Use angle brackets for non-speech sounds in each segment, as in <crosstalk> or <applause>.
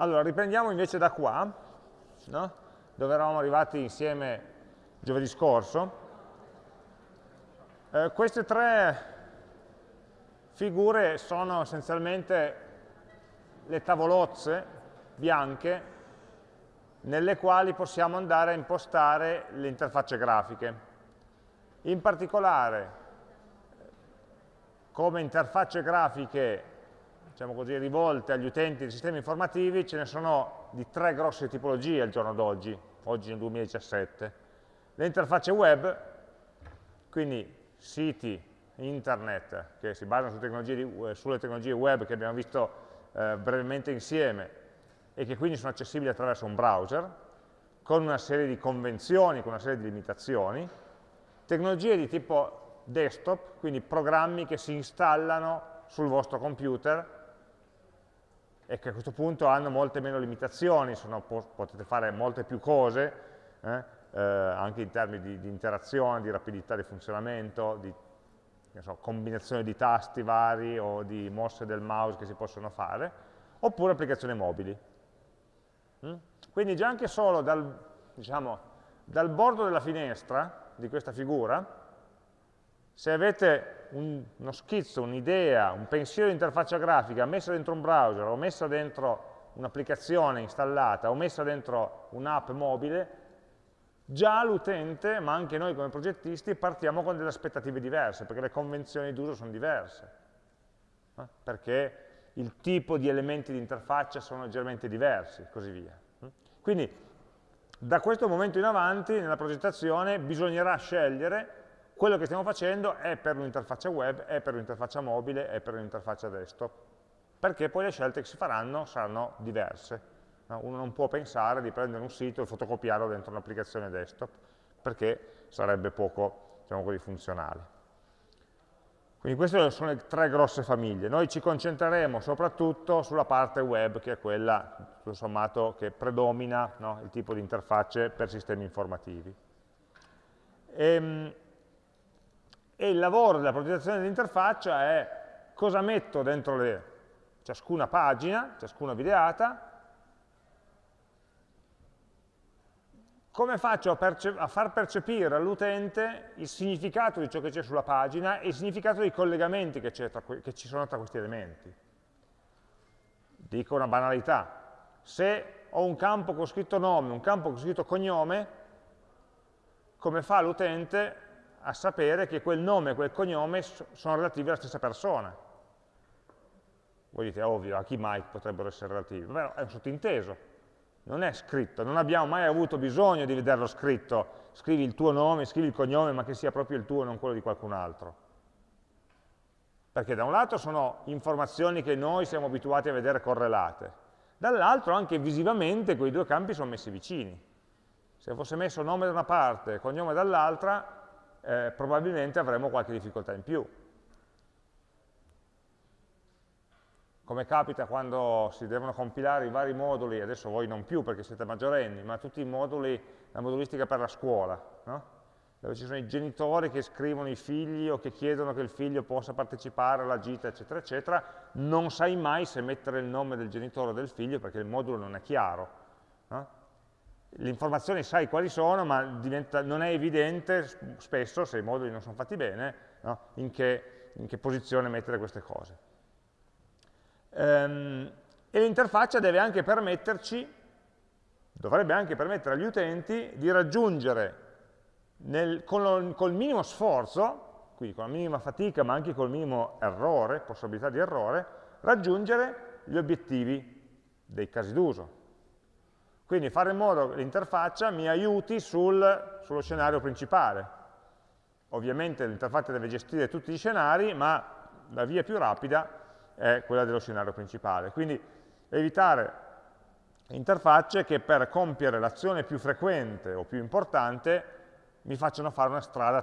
Allora, riprendiamo invece da qua, no? dove eravamo arrivati insieme giovedì scorso. Eh, queste tre figure sono essenzialmente le tavolozze bianche nelle quali possiamo andare a impostare le interfacce grafiche. In particolare, come interfacce grafiche diciamo così, rivolte agli utenti dei sistemi informativi ce ne sono di tre grosse tipologie al giorno d'oggi, oggi nel 2017. Le interfacce web, quindi siti internet che si basano su tecnologie, sulle tecnologie web che abbiamo visto eh, brevemente insieme e che quindi sono accessibili attraverso un browser, con una serie di convenzioni, con una serie di limitazioni, tecnologie di tipo desktop, quindi programmi che si installano sul vostro computer e che a questo punto hanno molte meno limitazioni, sono, potete fare molte più cose, eh, eh, anche in termini di, di, interazione, di rapidità di funzionamento, di so, combinazione di tasti vari o di mosse del mouse che si possono fare, oppure applicazioni mobili. Mm? Quindi già anche solo dal, diciamo, dal bordo della finestra di questa figura, se avete un, uno schizzo, un'idea, un pensiero di interfaccia grafica messa dentro un browser o messa dentro un'applicazione installata o messa dentro un'app mobile, già l'utente, ma anche noi come progettisti, partiamo con delle aspettative diverse, perché le convenzioni d'uso sono diverse, eh? perché il tipo di elementi di interfaccia sono leggermente diversi, e così via. Quindi, da questo momento in avanti, nella progettazione, bisognerà scegliere quello che stiamo facendo è per un'interfaccia web, è per un'interfaccia mobile, è per un'interfaccia desktop, perché poi le scelte che si faranno saranno diverse. Uno non può pensare di prendere un sito e fotocopiarlo dentro un'applicazione desktop, perché sarebbe poco diciamo così, funzionale. Quindi queste sono le tre grosse famiglie. Noi ci concentreremo soprattutto sulla parte web, che è quella, tutto sommato, che predomina no, il tipo di interfacce per sistemi informativi. Ehm, e il lavoro della progettazione dell'interfaccia è cosa metto dentro le, ciascuna pagina, ciascuna videata, come faccio a, a far percepire all'utente il significato di ciò che c'è sulla pagina e il significato dei collegamenti che, che ci sono tra questi elementi. Dico una banalità, se ho un campo con scritto nome, un campo con scritto cognome, come fa l'utente a sapere che quel nome e quel cognome sono relativi alla stessa persona. Voi dite, ovvio, a chi mai potrebbero essere relativi? Beh, è un sottinteso, non è scritto, non abbiamo mai avuto bisogno di vederlo scritto, scrivi il tuo nome, scrivi il cognome, ma che sia proprio il tuo e non quello di qualcun altro. Perché da un lato sono informazioni che noi siamo abituati a vedere correlate, dall'altro anche visivamente quei due campi sono messi vicini. Se fosse messo nome da una parte e cognome dall'altra, eh, probabilmente avremo qualche difficoltà in più. Come capita quando si devono compilare i vari moduli, adesso voi non più perché siete maggiorenni, ma tutti i moduli, la modulistica per la scuola, no? dove ci sono i genitori che scrivono i figli o che chiedono che il figlio possa partecipare alla gita, eccetera, eccetera, non sai mai se mettere il nome del genitore o del figlio perché il modulo non è chiaro. No? Le informazioni sai quali sono, ma diventa, non è evidente spesso, se i moduli non sono fatti bene, no? in, che, in, che, posizione mettere queste cose. Ehm, e l'interfaccia deve anche permetterci, dovrebbe anche permettere agli utenti di raggiungere nel, con lo, col minimo sforzo, quindi con la minima fatica, ma anche col minimo errore, possibilità di errore, raggiungere gli obiettivi dei casi d'uso, quindi fare in modo che l'interfaccia mi aiuti sul, sullo scenario principale. Ovviamente l'interfaccia deve gestire tutti gli scenari, ma la via più rapida è quella dello scenario principale. Quindi evitare interfacce che per compiere l'azione più frequente o più importante mi facciano fare una strada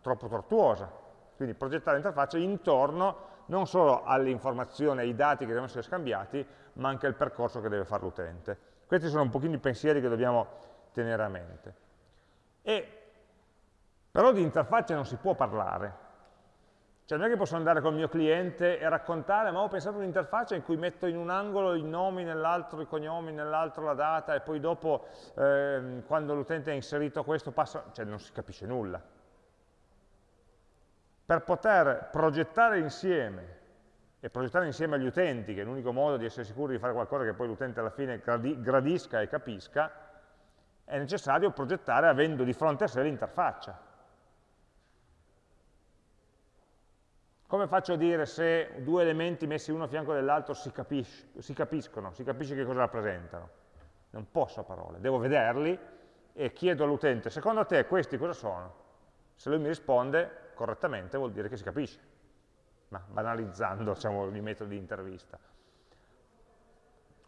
troppo tortuosa. Quindi progettare l'interfaccia intorno non solo alle informazioni, ai dati che devono essere scambiati, ma anche al percorso che deve fare l'utente. Questi sono un pochino i pensieri che dobbiamo tenere a mente. E, però di interfaccia non si può parlare, Cioè non è che posso andare col mio cliente e raccontare, ma ho pensato un'interfaccia in cui metto in un angolo i nomi, nell'altro i cognomi, nell'altro la data e poi dopo eh, quando l'utente ha inserito questo passa, cioè non si capisce nulla. Per poter progettare insieme e progettare insieme agli utenti, che è l'unico modo di essere sicuri di fare qualcosa che poi l'utente alla fine gradisca e capisca, è necessario progettare avendo di fronte a sé l'interfaccia. Come faccio a dire se due elementi messi uno a fianco dell'altro si, si, capiscono, si capisce che cosa rappresentano? Non posso a parole, devo vederli e chiedo all'utente, secondo te questi cosa sono? Se lui mi risponde correttamente vuol dire che si capisce, ma banalizzando <laughs> diciamo, i metodi di intervista.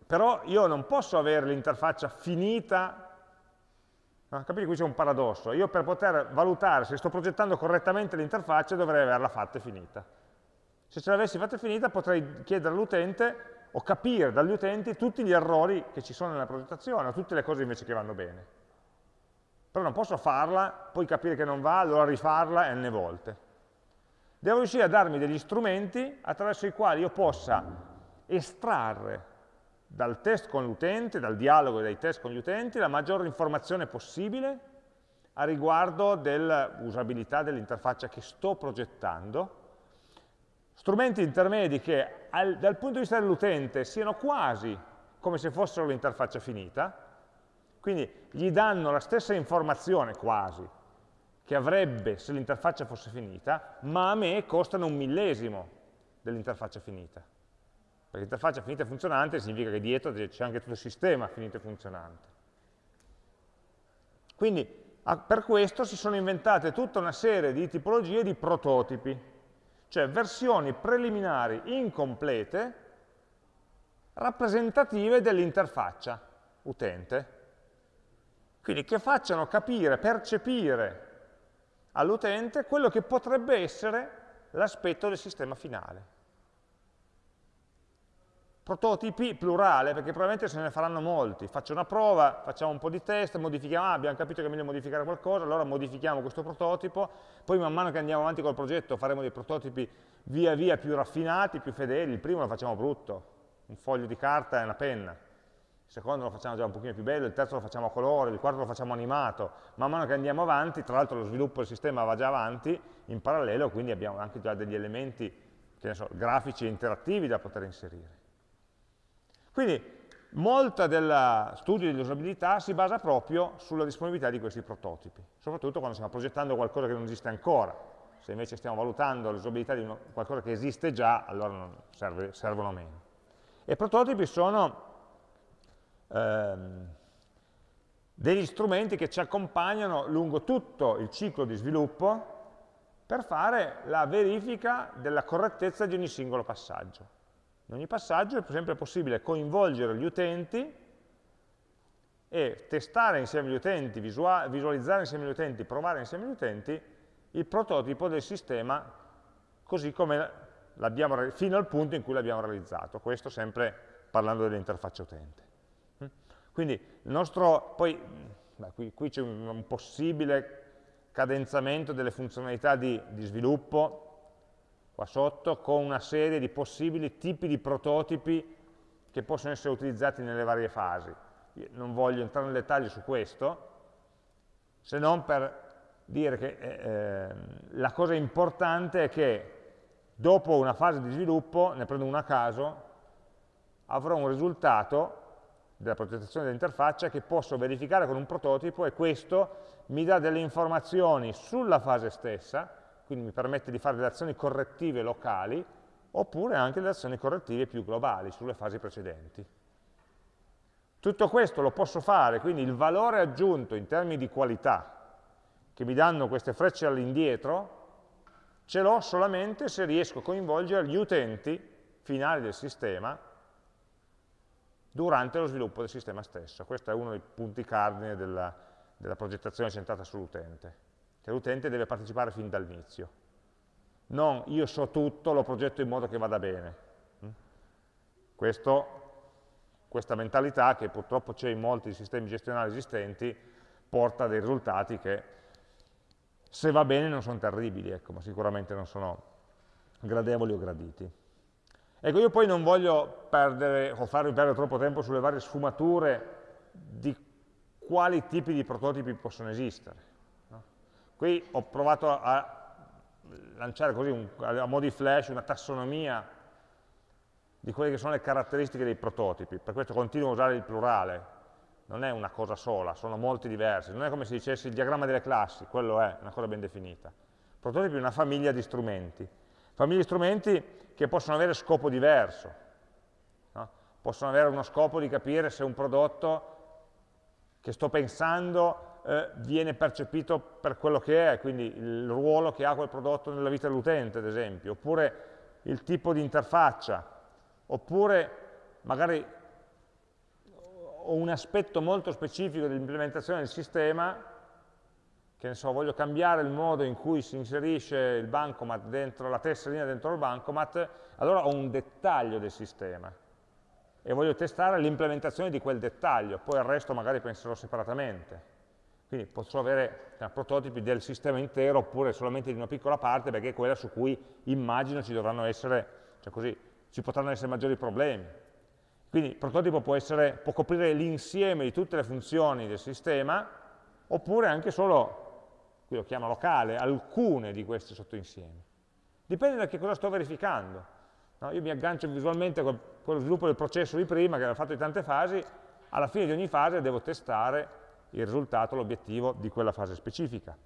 Però io non posso avere l'interfaccia finita, no? capite qui c'è un paradosso, io per poter valutare se sto progettando correttamente l'interfaccia dovrei averla fatta e finita. Se ce l'avessi fatta finita potrei chiedere all'utente o capire dagli utenti tutti gli errori che ci sono nella progettazione, o tutte le cose invece che vanno bene. Però non posso farla, poi capire che non va, allora rifarla n volte. Devo riuscire a darmi degli strumenti attraverso i quali io possa estrarre dal test con l'utente, dal dialogo dei test con gli utenti, la maggiore informazione possibile a riguardo dell'usabilità dell'interfaccia che sto progettando, strumenti intermedi che al, dal punto di vista dell'utente siano quasi come se fossero l'interfaccia finita, quindi gli danno la stessa informazione quasi che avrebbe se l'interfaccia fosse finita, ma a me costano un millesimo dell'interfaccia finita. Perché l'interfaccia finita e funzionante significa che dietro c'è anche tutto il sistema finito e funzionante. Quindi per questo si sono inventate tutta una serie di tipologie di prototipi cioè versioni preliminari incomplete rappresentative dell'interfaccia utente, quindi che facciano capire, percepire all'utente quello che potrebbe essere l'aspetto del sistema finale prototipi plurale, perché probabilmente se ne faranno molti. Faccio una prova, facciamo un po' di test, modifichiamo, ah, abbiamo capito che è meglio modificare qualcosa, allora modifichiamo questo prototipo, poi man mano che andiamo avanti col progetto faremo dei prototipi via via più raffinati, più fedeli. Il primo lo facciamo brutto, un foglio di carta e una penna. Il secondo lo facciamo già un pochino più bello, il terzo lo facciamo a colore, il quarto lo facciamo animato. Man mano che andiamo avanti, tra l'altro lo sviluppo del sistema va già avanti, in parallelo, quindi abbiamo anche già degli elementi so, grafici e interattivi da poter inserire. Quindi molta del studio dell'usabilità si basa proprio sulla disponibilità di questi prototipi, soprattutto quando stiamo progettando qualcosa che non esiste ancora. Se invece stiamo valutando l'usabilità di qualcosa che esiste già, allora serve, servono meno. E prototipi sono ehm, degli strumenti che ci accompagnano lungo tutto il ciclo di sviluppo per fare la verifica della correttezza di ogni singolo passaggio. In ogni passaggio è sempre possibile coinvolgere gli utenti e testare insieme agli utenti, visualizzare insieme agli utenti, provare insieme agli utenti il prototipo del sistema così come fino al punto in cui l'abbiamo realizzato. Questo sempre parlando dell'interfaccia utente. Quindi il nostro, poi qui, qui c'è un, un, possibile cadenzamento delle funzionalità di, di sviluppo qua sotto, con una serie di possibili tipi di prototipi che possono essere utilizzati nelle varie fasi. Io non voglio entrare nel dettaglio su questo, se non per dire che eh, ehm, la cosa importante è che dopo una fase di sviluppo, ne prendo una a caso, avrò un risultato della progettazione dell'interfaccia che posso verificare con un prototipo e questo mi dà delle informazioni sulla fase stessa quindi mi permette di fare delle azioni correttive locali, oppure anche delle azioni correttive più globali sulle fasi precedenti. Tutto questo lo posso fare, quindi il valore aggiunto in termini di qualità che mi danno queste frecce all'indietro, ce l'ho solamente se riesco a coinvolgere gli utenti finali del sistema durante lo sviluppo del sistema stesso. Questo è uno dei punti cardine della, della progettazione centrata sull'utente che l'utente deve partecipare fin dall'inizio. Non io so tutto, lo progetto in modo che vada bene. Mm? Questo, questa mentalità, che purtroppo c'è in molti sistemi gestionali esistenti, porta a dei risultati che, se va bene, non sono terribili, ecco, ma sicuramente non sono gradevoli o graditi. Ecco, io poi non voglio perdere o farvi perdere troppo tempo sulle varie sfumature di quali tipi di prototipi possono esistere. No? Qui ho provato a lanciare così un, a mo' di flash una tassonomia di quelle che sono le caratteristiche dei prototipi, per questo continuo a usare il plurale, non è una cosa sola, sono molti diversi, non è come se dicessi il diagramma delle classi, quello è una cosa ben definita. Il prototipo è una famiglia di strumenti, famiglia di strumenti che possono avere scopo diverso, no? possono avere uno scopo di capire se un prodotto che sto pensando eh, viene percepito per quello che è, quindi il ruolo che ha quel prodotto nella vita dell'utente, ad esempio, oppure il tipo di interfaccia, oppure magari ho un aspetto molto specifico dell'implementazione del sistema, che ne so, voglio cambiare il modo in cui si inserisce il bancomat dentro la tesserina dentro il bancomat, allora ho un dettaglio del sistema e voglio testare l'implementazione di quel dettaglio, poi il resto magari penserò separatamente. Quindi posso avere cioè, prototipi del sistema intero oppure solamente di una piccola parte perché è quella su cui immagino ci dovranno essere, cioè così, ci potranno essere maggiori problemi. Quindi il prototipo può, essere, può coprire l'insieme di tutte le funzioni del sistema, oppure anche solo, qui lo chiamo locale, alcune di questi sottoinsiemi. Dipende da che cosa sto verificando. No, io mi aggancio visualmente con quello sviluppo del processo di prima, che era fatto di tante fasi, alla fine di ogni fase devo testare il risultato, l'obiettivo di quella fase specifica.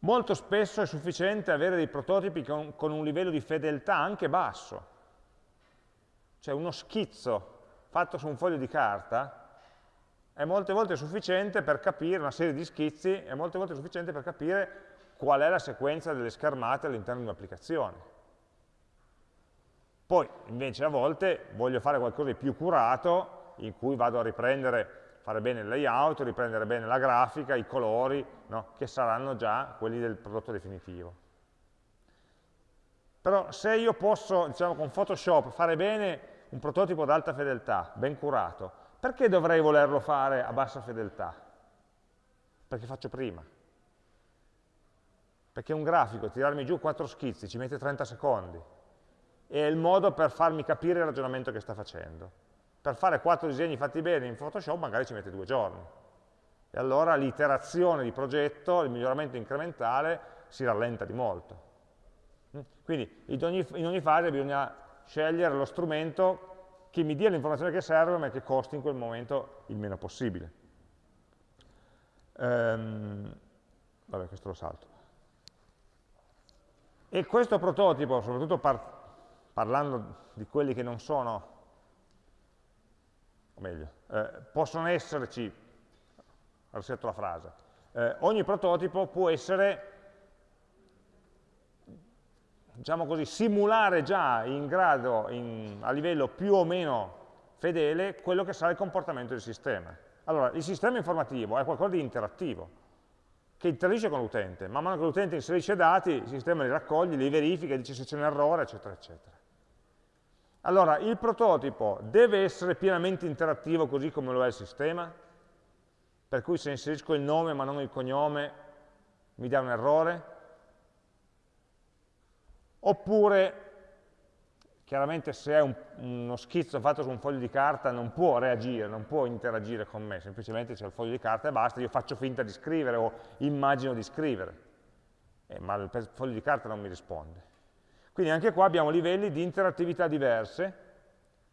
Molto spesso è sufficiente avere dei prototipi con, con un livello di fedeltà anche basso. Cioè uno schizzo fatto su un foglio di carta è molte volte sufficiente per capire, una serie di schizzi, è molte volte sufficiente per capire qual è la sequenza delle schermate all'interno di un'applicazione. Poi, invece, a volte voglio fare qualcosa di più curato, in cui vado a riprendere fare bene il layout, riprendere bene la grafica, i colori, no? che saranno già quelli del prodotto definitivo. Però se io posso, diciamo con Photoshop, fare bene un prototipo ad alta fedeltà, ben curato, perché dovrei volerlo fare a bassa fedeltà? Perché faccio prima. Perché un grafico, tirarmi giù quattro schizzi, ci mette 30 secondi. E è il modo per farmi capire il ragionamento che sta facendo per fare quattro disegni fatti bene in Photoshop magari ci mette due giorni. E allora l'iterazione di progetto, il miglioramento incrementale, si rallenta di molto. Mm? Quindi in ogni, in ogni fase bisogna scegliere lo strumento che mi dia l'informazione che serve ma che costi in quel momento il meno possibile. Ehm, vabbè, questo lo salto. E questo prototipo, soprattutto par parlando di quelli che non sono o meglio, eh, possono esserci, risetto la frase, eh, ogni prototipo può essere, diciamo così, simulare già in grado, in, a livello più o meno fedele, quello che sarà il comportamento del sistema. Allora, il sistema informativo è qualcosa di interattivo, che interagisce con l'utente, man mano che l'utente inserisce dati, il sistema li raccoglie, li verifica, dice se c'è un errore, eccetera, eccetera. Allora, il prototipo deve essere pienamente interattivo così come lo è il sistema? Per cui se inserisco il nome ma non il cognome mi dà un errore? Oppure, chiaramente se è un, uno schizzo fatto su un foglio di carta non può reagire, non può interagire con me, semplicemente c'è il foglio di carta e basta, io faccio finta di scrivere o immagino di scrivere, eh, ma il foglio di carta non mi risponde. Quindi anche qua abbiamo livelli di interattività diverse,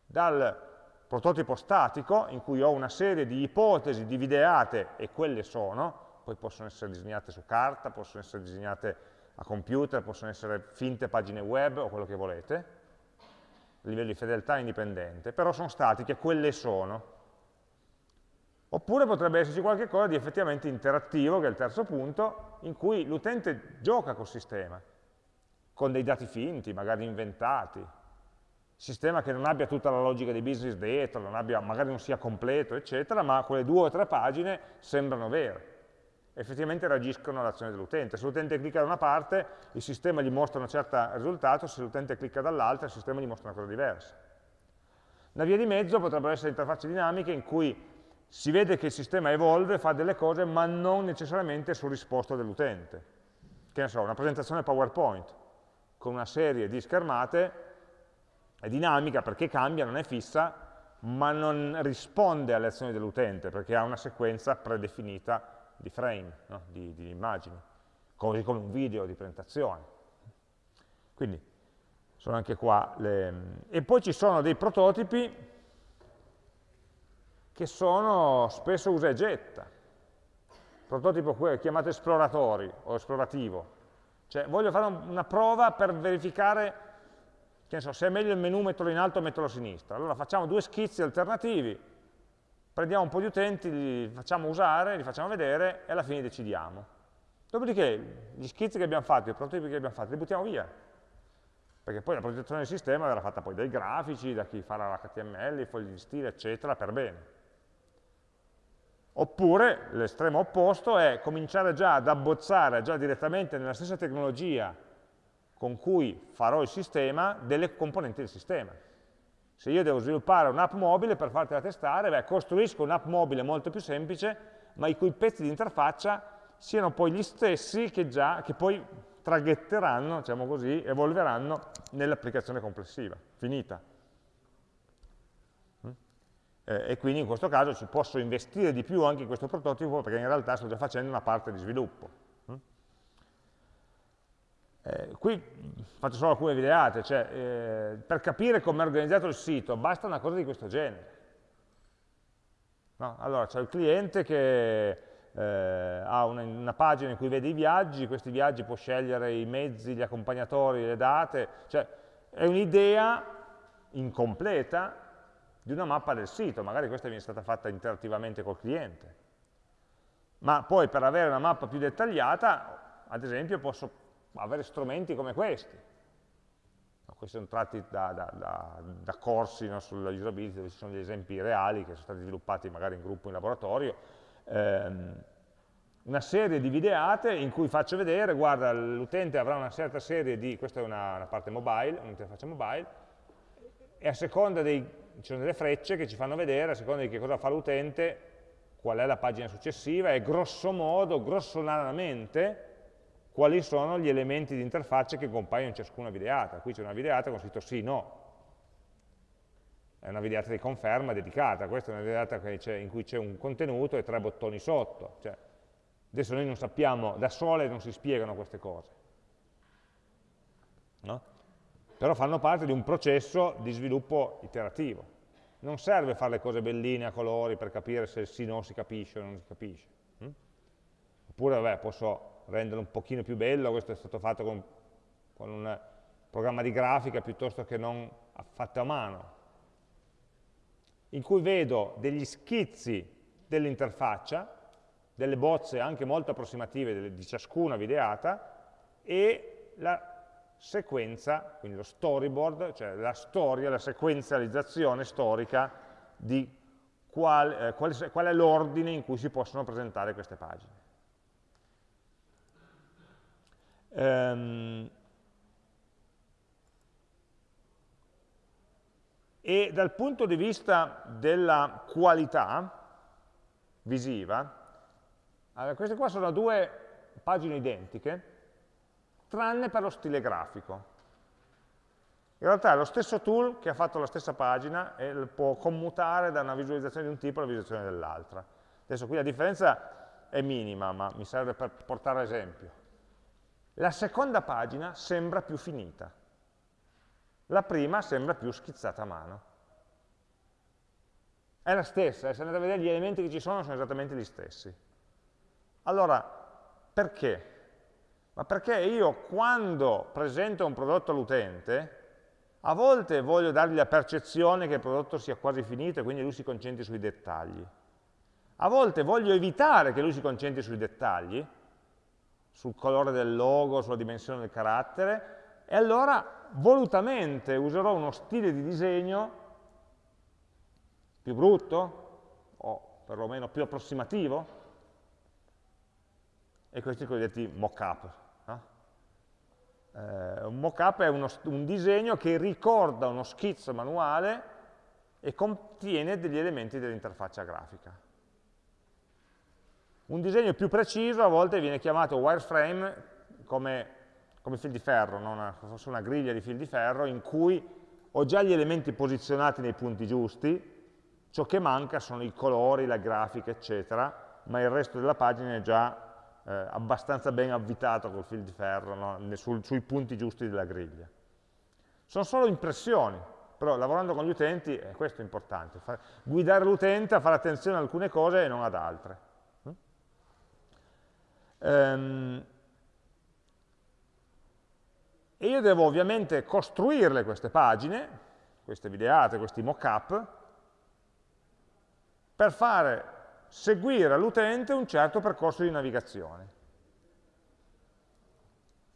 dal prototipo statico, in cui ho una serie di ipotesi divideate, e quelle sono, poi possono essere disegnate su carta, possono essere disegnate a computer, possono essere finte pagine web o quello che volete, livello di fedeltà indipendente, però sono statiche, quelle sono. Oppure potrebbe esserci qualcosa di effettivamente interattivo, che è il terzo punto, in cui l'utente gioca col sistema con dei dati finti, magari inventati, sistema che non abbia tutta la logica dei business dietro, non abbia, magari non sia completo, eccetera, ma quelle due o tre pagine sembrano vere. Effettivamente reagiscono all'azione dell'utente. Se l'utente clicca da una parte, il sistema gli mostra un certo risultato, se l'utente clicca dall'altra, il sistema gli mostra una cosa diversa. Una via di mezzo potrebbero essere interfacce dinamiche in cui si vede che il sistema evolve, fa delle cose, ma non necessariamente su risposta dell'utente. che ne so, una presentazione PowerPoint con una serie di schermate, è dinamica perché cambia, non è fissa, ma non risponde alle azioni dell'utente perché ha una sequenza predefinita di frame, no? di, di immagini, così come un video di presentazione. Quindi sono anche qua le... E poi ci sono dei prototipi che sono spesso usa e getta. Prototipo chiamato esploratori o esplorativo. Cioè voglio fare una prova per verificare so, se è meglio il menu metterlo in alto o metterlo a sinistra. Allora facciamo due schizzi alternativi, prendiamo un po' di utenti, li facciamo usare, li facciamo vedere e alla fine decidiamo. Dopodiché gli schizzi che abbiamo fatto, i prototipi che abbiamo fatto, li buttiamo via. Perché poi la progettazione del sistema verrà fatta poi dai grafici, da chi farà l'HTML, i fogli di stile, eccetera, per bene. Oppure l'estremo opposto è cominciare già ad abbozzare già direttamente nella stessa tecnologia con cui farò il sistema delle componenti del sistema. Se io devo sviluppare un'app mobile per fartela testare, beh, costruisco un'app mobile molto più semplice, ma i cui pezzi di interfaccia siano poi gli stessi che, già, che poi traghetteranno, diciamo così, evolveranno nell'applicazione complessiva, finita. Mm? Eh, e quindi in questo caso ci posso investire di più anche in questo prototipo perché in realtà sto già facendo una parte di sviluppo. Eh, qui faccio solo alcune videate, cioè eh, per capire come è organizzato il sito basta una cosa di questo genere. No? Allora c'è il cliente che eh, ha una, una, pagina in cui vede i viaggi, questi viaggi può scegliere i mezzi, gli accompagnatori, le date, cioè è un'idea incompleta di una mappa del sito, magari questa viene stata fatta interattivamente col cliente. Ma poi per avere una mappa più dettagliata, ad esempio, posso avere strumenti come questi. questi sono tratti da, da, da, da corsi no, sulla usability dove ci sono degli esempi reali che sono stati sviluppati magari in gruppo in laboratorio. Ehm, una serie di videate in cui faccio vedere, guarda, l'utente avrà una certa serie di, questa è una, una parte mobile, un'interfaccia mobile, e a seconda dei, ci sono delle frecce che ci fanno vedere, a seconda di che cosa fa l'utente, qual è la pagina successiva, e grosso modo, grossolanamente, quali sono gli elementi di interfaccia che compaiono in ciascuna videata. Qui c'è una videata con scritto sì, no. È una videata di conferma dedicata, questa è una videata in cui c'è un contenuto e tre bottoni sotto. Cioè, adesso noi non sappiamo, da sole non si spiegano queste cose. No? Però fanno parte di un processo di sviluppo iterativo. Non serve fare le cose belline a colori per capire se sì no si capisce o non si capisce. Hm? Oppure, vabbè, posso renderlo un pochino più bello, questo è stato fatto con, con un programma di grafica piuttosto che non fatto a mano, in cui vedo degli schizzi dell'interfaccia, delle bozze anche molto approssimative di ciascuna videata e la sequenza, quindi lo storyboard, cioè la storia, la sequenzializzazione storica di qual, eh, qual, qual è l'ordine in cui si possono presentare queste pagine. Ehm, e dal punto di vista della qualità visiva, allora, queste qua sono due pagine identiche, tranne per lo stile grafico. In realtà è lo stesso tool che ha fatto la stessa pagina e può commutare da una visualizzazione di un tipo alla visualizzazione dell'altra. Adesso qui la differenza è minima, ma mi serve per portare l'esempio. La seconda pagina sembra più finita, la prima sembra più schizzata a mano. È la stessa, eh, se andate a vedere gli elementi che ci sono sono esattamente gli stessi. Allora, perché? Ma perché io quando presento un prodotto all'utente, a volte voglio dargli la percezione che il prodotto sia quasi finito e quindi lui si concentri sui dettagli. A volte voglio evitare che lui si concentri sui dettagli, sul colore del logo, sulla dimensione del carattere, e allora volutamente userò uno stile di disegno più brutto, o perlomeno più approssimativo, e questi cosiddetti mock-up. No? Eh, un mock-up è uno, un disegno che ricorda uno schizzo manuale e contiene degli elementi dell'interfaccia grafica. Un disegno più preciso a volte viene chiamato wireframe, come, come fil di ferro, una, fosse una griglia di fil di ferro in cui ho già gli elementi posizionati nei punti giusti, ciò che manca sono i colori, la grafica, eccetera, ma il resto della pagina è già eh, abbastanza ben avvitato col fil di ferro no? Sul, sui punti giusti della griglia. Sono solo impressioni, però lavorando con gli utenti eh, questo è importante, far, guidare l'utente a fare attenzione ad alcune cose e non ad altre. Um, e io devo ovviamente costruirle queste pagine, queste videate, questi mock-up, per fare seguire all'utente un certo percorso di navigazione.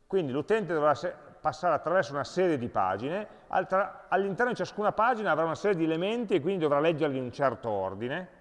Quindi l'utente dovrà passare attraverso una serie di pagine, all'interno di ciascuna pagina avrà una serie di elementi e quindi dovrà leggerli in un certo ordine,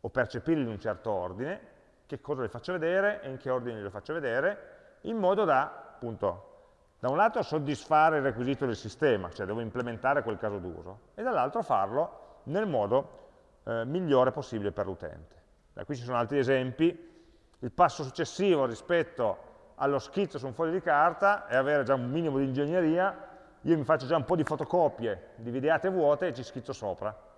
o percepirli in un certo ordine, che cosa le faccio vedere e in che ordine le faccio vedere, in modo da, appunto, da un lato soddisfare il requisito del sistema, cioè devo implementare quel caso d'uso, e dall'altro farlo nel modo eh, migliore possibile per l'utente. Qui ci sono altri esempi, il passo successivo rispetto allo schizzo su un foglio di carta è avere già un minimo di ingegneria, io mi faccio già un po' di fotocopie di videate vuote e ci schizzo sopra.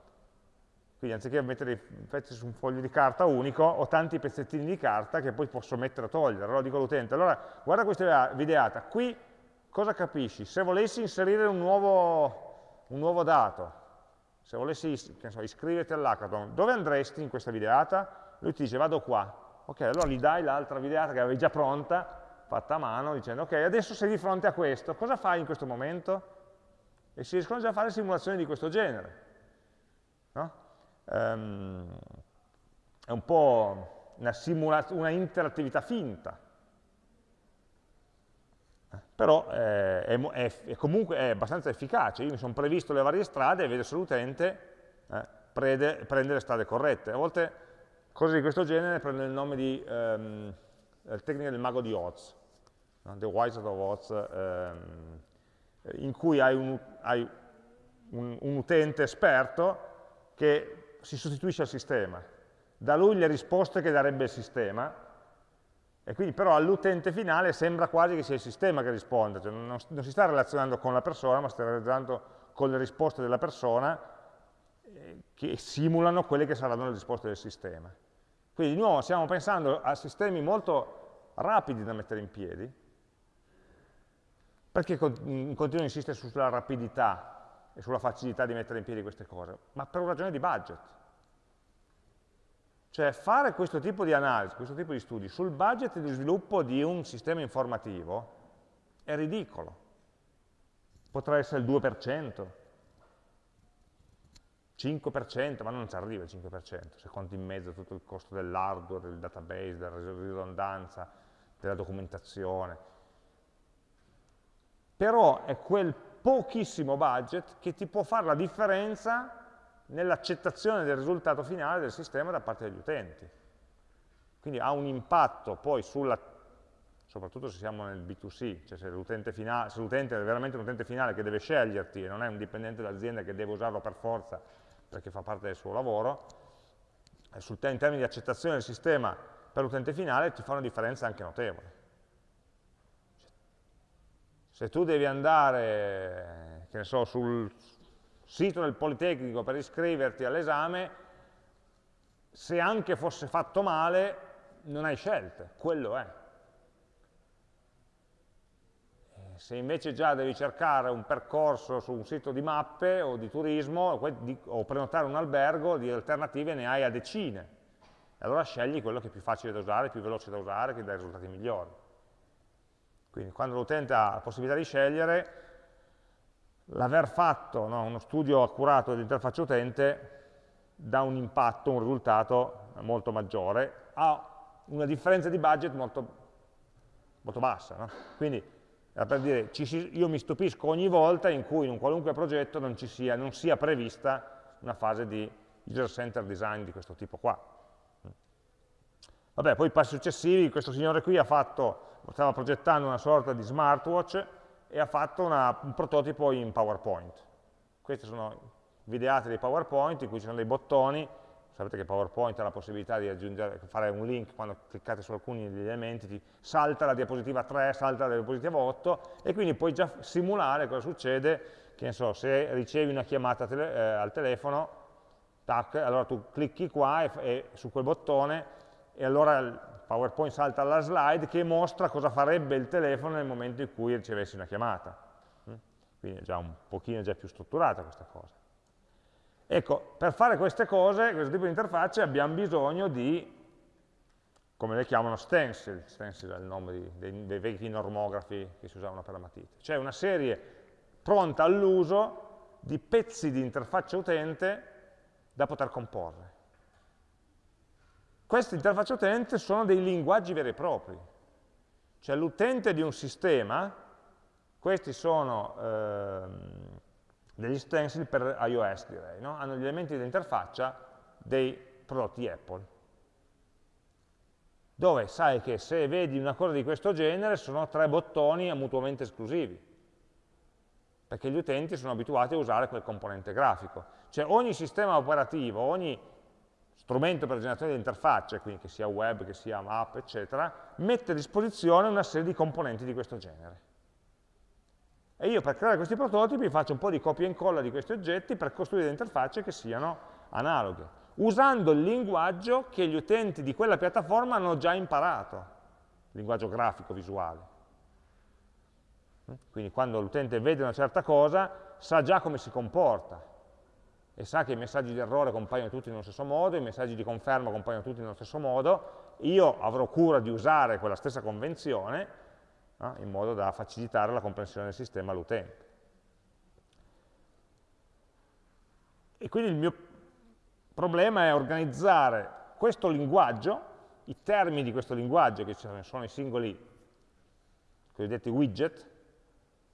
Quindi anziché mettere i pezzi su un foglio di carta unico, ho tanti pezzettini di carta che poi posso mettere o togliere. Allora dico all'utente, allora guarda questa videata, qui cosa capisci? Se volessi inserire un nuovo, un nuovo dato, se volessi so, iscriverti all'hackathon, dove andresti in questa videata? Lui ti dice vado qua. Ok, allora gli dai l'altra videata che avevi già pronta fatta a mano, dicendo ok, adesso sei di fronte a questo, cosa fai in questo momento? E si riescono già a fare simulazioni di questo genere. No? Um, è un po' una, una interattività finta, però eh, è, è, è, comunque è abbastanza efficace. Io mi sono previsto le varie strade e vedo se l'utente eh, prende, prende, le strade corrette. A volte cose di questo genere prendono il nome di um, tecnica del mago di Oz, no? The Wizard of Oz, ehm, in cui hai, un, hai un, un, utente esperto che si sostituisce al sistema, da lui le risposte che darebbe il sistema, e quindi però all'utente finale sembra quasi che sia il sistema che risponde, cioè non, non, si sta relazionando con la persona, ma sta relazionando con le risposte della persona eh, che simulano quelle che saranno le risposte del sistema. Quindi di nuovo stiamo pensando a sistemi molto rapidi da mettere in piedi, perché continuo a insistere sulla rapidità e sulla facilità di mettere in piedi queste cose? Ma per una ragione di budget. Cioè fare questo tipo di analisi, questo tipo di studi sul budget di sviluppo di un sistema informativo è ridicolo. Potrà essere il 2%, 5%, ma non ci arriva il 5%, se conti in mezzo tutto il costo dell'hardware, del database, della ridondanza, della documentazione. Però è quel pochissimo budget che ti può fare la differenza nell'accettazione del risultato finale del sistema da parte degli utenti. Quindi ha un impatto poi sulla, soprattutto se siamo nel B2C, cioè se l'utente è veramente un utente finale che deve sceglierti e non è un dipendente dell'azienda che deve usarlo per forza perché fa parte del suo lavoro, sul, in termini di accettazione del sistema per l'utente finale ti fa una differenza anche notevole. Se tu devi andare, che ne so, sul sito del Politecnico per iscriverti all'esame, se anche fosse fatto male, non hai scelte, quello è. Se invece già devi cercare un percorso su un sito di mappe o di turismo o prenotare un albergo, di alternative ne hai a decine. Allora scegli quello che è più facile da usare, più veloce da usare, che dà risultati migliori. Quindi quando l'utente ha la possibilità di scegliere, l'aver fatto no, uno studio accurato dell'interfaccia utente dà un impatto, un risultato molto maggiore, ha una differenza di budget molto, molto bassa. No? Quindi per dire, si, io mi stupisco ogni volta in cui in un qualunque progetto non, sia, non sia prevista una fase di user-centered design di questo tipo qua. Vabbè, poi i passi successivi, questo signore qui ha fatto, stava progettando una sorta di smartwatch e ha fatto una, un prototipo in PowerPoint. Queste sono videate dei PowerPoint in cui ci sono dei bottoni sapete che PowerPoint ha la possibilità di aggiungere, fare un link quando cliccate su alcuni degli elementi, ti salta la diapositiva 3, salta la diapositiva 8 e quindi puoi già simulare cosa succede, che ne so, se ricevi una chiamata tele, eh, al telefono, tac, allora tu clicchi qua e, e, su quel bottone e allora PowerPoint salta alla slide che mostra cosa farebbe il telefono nel momento in cui ricevessi una chiamata. Mm? Quindi è già un pochino già più strutturata questa cosa. Ecco, per fare queste cose, questo tipo di interfacce, abbiamo bisogno di, come le chiamano, stencil, stencil è il nome di, dei, dei, vecchi normografi che si usavano per la matita, cioè una serie pronta all'uso di pezzi di interfaccia utente da poter comporre. Queste interfacce utente sono dei linguaggi veri e propri, cioè l'utente di un sistema, questi sono... Ehm, degli stencil per iOS direi, no? hanno gli elementi di interfaccia dei prodotti Apple, dove sai che se vedi una cosa di questo genere sono tre bottoni mutuamente esclusivi, perché gli utenti sono abituati a usare quel componente grafico. Cioè ogni sistema operativo, ogni strumento per generazione di interfacce, quindi che sia web, che sia app, eccetera, mette a disposizione una serie di componenti di questo genere. E io per creare questi prototipi faccio un po' di copia e incolla di questi oggetti per costruire interfacce che siano analoghe, usando il linguaggio che gli utenti di quella piattaforma hanno già imparato, linguaggio grafico, visuale. Quindi quando l'utente vede una certa cosa, sa già come si comporta e sa che i messaggi di errore compaiono tutti nello stesso modo, i messaggi di conferma compaiono tutti nello stesso modo, io avrò cura di usare quella stessa convenzione no? in modo da facilitare la comprensione del sistema all'utente. E quindi il mio problema è organizzare questo linguaggio, i termini di questo linguaggio, che sono i singoli cosiddetti widget,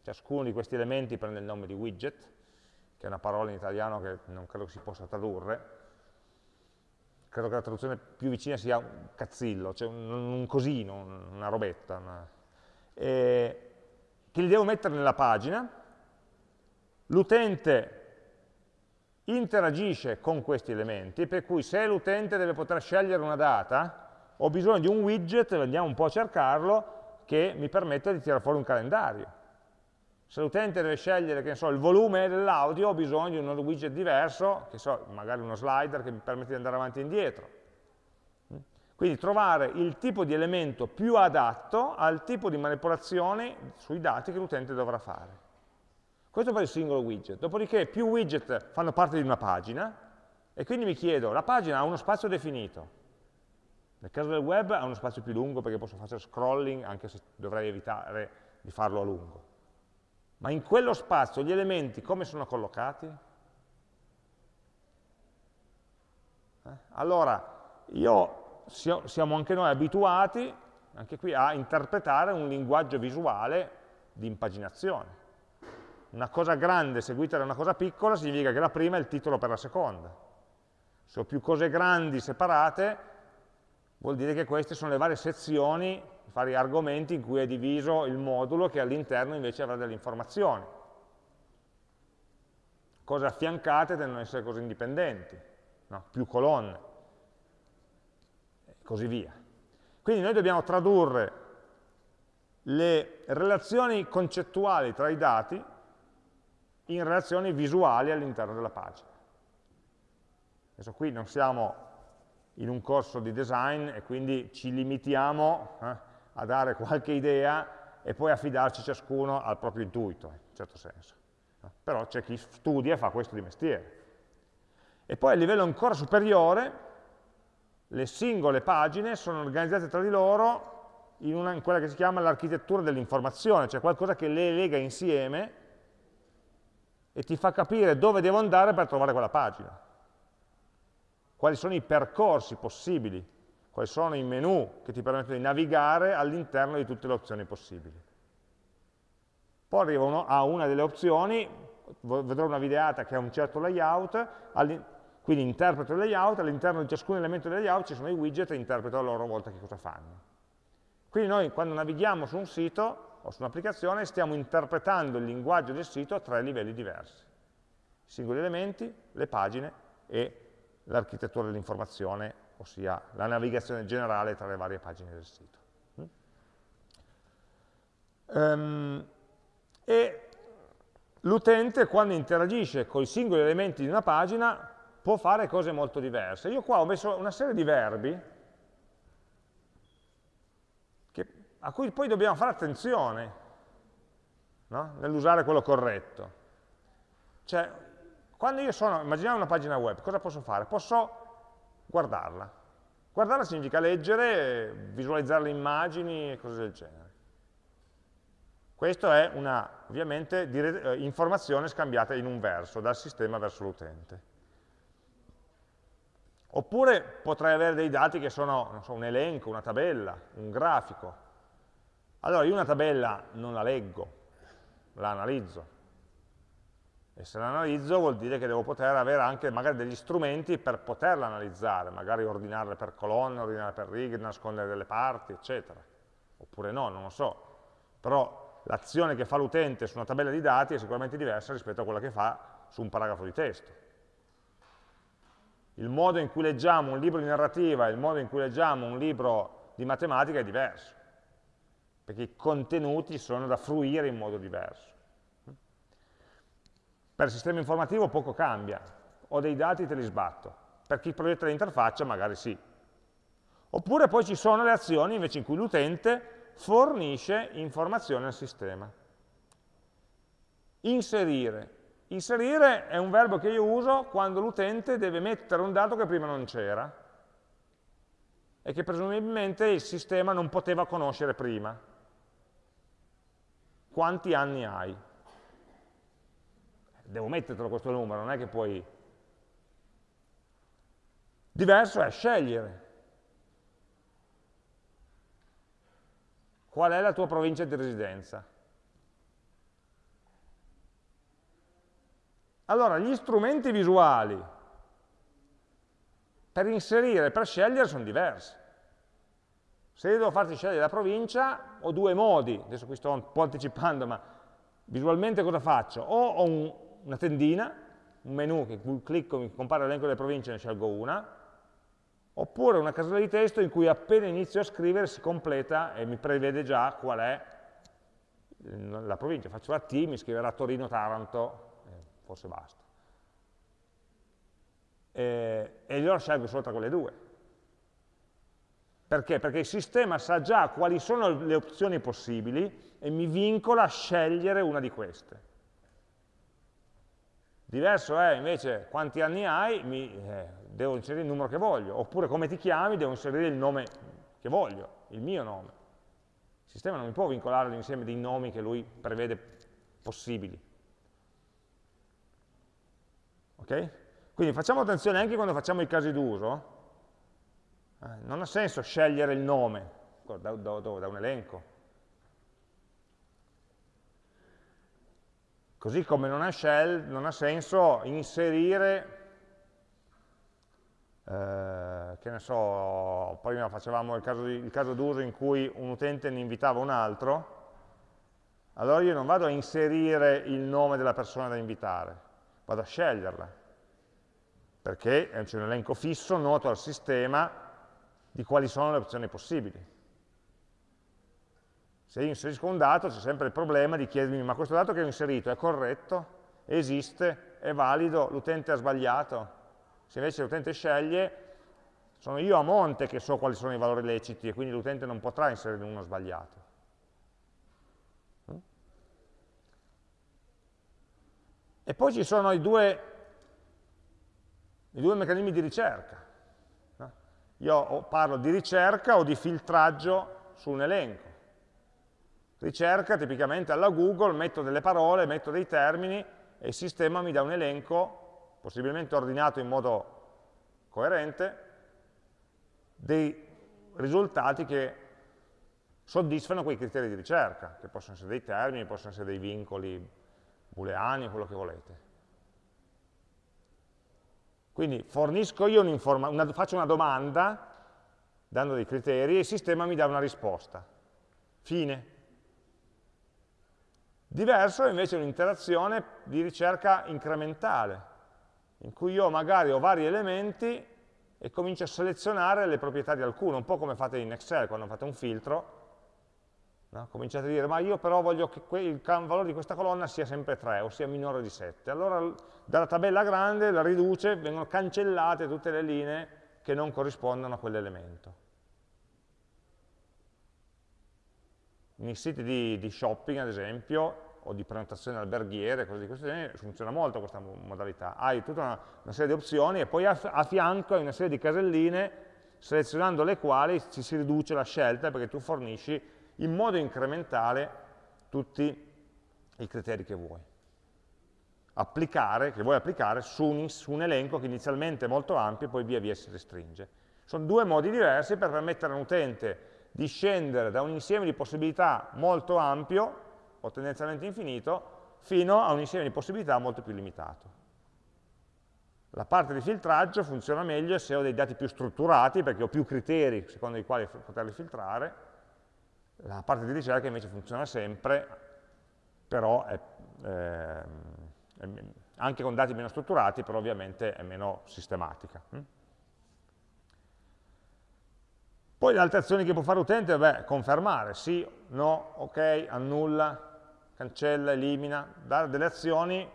ciascuno di questi elementi prende il nome di widget, che è una parola in italiano che non credo si possa tradurre, credo che la traduzione più vicina sia un cazzillo, cioè un, un cosino, una robetta, una, eh, che li devo mettere nella pagina, l'utente interagisce con questi elementi, per cui se l'utente deve poter scegliere una data, ho bisogno di un widget, andiamo un po' a cercarlo, che mi permetta di tirare fuori un calendario. Se l'utente deve scegliere so, il volume dell'audio, ho bisogno di un widget diverso, che so, magari uno slider che mi permette di andare avanti e indietro. Quindi trovare il tipo di elemento più adatto al tipo di manipolazione sui dati che l'utente dovrà fare. Questo per il singolo widget. Dopodiché più widget fanno parte di una pagina e quindi mi chiedo, la pagina ha uno spazio definito. Nel caso del web ha uno spazio più lungo perché posso fare scrolling anche se dovrei evitare di farlo a lungo. Ma in quello spazio gli elementi come sono collocati? Eh? Allora, io siamo anche noi abituati, anche qui, a interpretare un linguaggio visuale di impaginazione. Una cosa grande seguita da una cosa piccola significa che la prima è il titolo per la seconda. Se ho più cose grandi separate, vuol dire che queste sono le varie sezioni, vari argomenti in cui è diviso il modulo che all'interno invece avrà delle informazioni. Cose affiancate ad essere cose indipendenti, no? più colonne così via. Quindi noi dobbiamo tradurre le relazioni concettuali tra i dati in relazioni visuali all'interno della pagina. Adesso qui non siamo in un corso di design e quindi ci limitiamo eh, a dare qualche idea e poi affidarci ciascuno al proprio intuito, in un certo senso. Però c'è chi studia e fa questo di mestiere. E poi a livello ancora superiore le singole pagine sono organizzate tra di loro in, una, in quella che si chiama l'architettura dell'informazione, cioè qualcosa che le lega insieme e ti fa capire dove devo andare per trovare quella pagina. Quali sono i percorsi possibili, quali sono i menu che ti permettono di navigare all'interno di tutte le opzioni possibili. Poi arrivo a una delle opzioni, vedrò una videata che ha un certo layout, quindi interpreto il layout, all'interno di ciascun elemento del layout ci sono i widget e interpreto a loro volta che cosa fanno. Quindi noi quando navighiamo su un sito o su un'applicazione stiamo interpretando il linguaggio del sito a tre livelli diversi. I singoli elementi, le pagine e l'architettura dell'informazione, ossia la navigazione generale tra le varie pagine del sito. Um, e l'utente quando interagisce con i singoli elementi di una pagina può fare cose molto diverse. Io qua ho messo una serie di verbi che, a cui poi dobbiamo fare attenzione no? nell'usare quello corretto. Cioè, quando io sono, immaginiamo una pagina web, cosa posso fare? Posso guardarla. Guardarla significa leggere, visualizzare le immagini e cose del genere. Questa è una, ovviamente, eh, informazione scambiata in un verso, dal sistema verso l'utente. Oppure potrei avere dei dati che sono so, un elenco, una tabella, un grafico. Allora io una tabella non la leggo, la analizzo. E se la analizzo vuol dire che devo poter avere anche magari degli strumenti per poterla analizzare, magari ordinarle per colonne, ordinarle per righe, nascondere delle parti, eccetera. Oppure no, non lo so. Però l'azione che fa l'utente su una tabella di dati è sicuramente diversa rispetto a quella che fa su un paragrafo di testo. Il modo in cui leggiamo un libro di narrativa e il modo in cui leggiamo un libro di matematica è diverso, perché i contenuti sono da fruire in modo diverso. Per il sistema informativo poco cambia, ho dei dati e te li sbatto, per chi progetta l'interfaccia magari sì. Oppure poi ci sono le azioni invece in cui l'utente fornisce informazioni al sistema. Inserire. Inserire è un verbo che io uso quando l'utente deve mettere un dato che prima non c'era e che presumibilmente il sistema non poteva conoscere prima. Quanti anni hai? Devo mettertelo questo numero, non è che puoi... Diverso è scegliere. Qual è la tua provincia di residenza? Allora, gli strumenti visuali per inserire, per scegliere, sono diversi. Se io devo farti scegliere la provincia, ho due modi, adesso qui sto un po' anticipando, ma visualmente cosa faccio? O ho un, una tendina, un menu che clicco, mi compare l'elenco delle province e ne scelgo una, oppure una casella di testo in cui appena inizio a scrivere si completa e mi prevede già qual è la provincia. Faccio la T, mi scriverà Torino, Taranto, eh, forse basta. E, e allora scelgo solo tra quelle due. Perché? Perché il sistema sa già quali sono le opzioni possibili e mi vincola a scegliere una di queste. Diverso è invece quanti anni hai, mi, eh, devo inserire il numero che voglio, oppure come ti chiami, devo inserire il nome che voglio, il mio nome. Il sistema non mi può vincolare l'insieme dei nomi che lui prevede possibili. Ok? Quindi facciamo attenzione anche quando facciamo i casi d'uso, eh, non ha senso scegliere il nome da, da, da un elenco, Così come non ha, shell, non ha senso inserire, eh, che ne so, prima facevamo il caso, d'uso in cui un utente ne invitava un altro, allora io non vado a inserire il nome della persona da invitare, vado a sceglierla, perché c'è un elenco fisso noto al sistema di quali sono le opzioni possibili. Se io inserisco un dato c'è sempre il problema di chiedermi ma questo dato che ho inserito è corretto? Esiste? È valido? L'utente ha sbagliato? Se invece l'utente sceglie, sono io a monte che so quali sono i valori leciti e quindi l'utente non potrà inserire uno sbagliato. E poi ci sono i due, i due meccanismi di ricerca. Io parlo di ricerca o di filtraggio su un elenco ricerca, tipicamente alla Google, metto delle parole, metto dei termini e il sistema mi dà un elenco, possibilmente ordinato in modo coerente, dei risultati che soddisfano quei criteri di ricerca, che possono essere dei termini, possono essere dei vincoli booleani, quello che volete. Quindi fornisco io una, faccio una domanda, dando dei criteri, e il sistema mi dà una risposta. Fine. Diverso è invece un'interazione di ricerca incrementale. in cui io magari ho vari elementi e comincio a selezionare le proprietà di alcuno, un po' come fate in Excel quando fate un filtro, no? cominciate a dire ma io però voglio che il valore di questa colonna sia sempre 3 o sia minore di 7, allora dalla tabella grande la riduce, vengono cancellate tutte le linee che non corrispondono a quell'elemento. Nei siti di, di shopping, ad esempio, o di prenotazione alberghiere, cose di questo genere, funziona molto questa modalità. Hai tutta una, una serie di opzioni e poi a, a, fianco hai una serie di caselline selezionando le quali ci si riduce la scelta perché tu fornisci in modo incrementale tutti i criteri che vuoi. Applicare, che vuoi applicare su un, su un elenco che inizialmente è molto ampio e poi via via si restringe. Sono due modi diversi per permettere a un utente di scendere da un insieme di possibilità molto ampio o tendenzialmente infinito, fino a un insieme di possibilità molto più limitato. La parte di filtraggio funziona meglio se ho dei dati più strutturati, perché ho più criteri secondo i quali poterli filtrare, la parte di ricerca invece funziona sempre, però è, eh, è, anche con dati meno strutturati, però ovviamente è meno sistematica. Poi le altre azioni che può fare l'utente, beh, confermare, sì, no, ok, annulla, cancella, elimina, dare delle azioni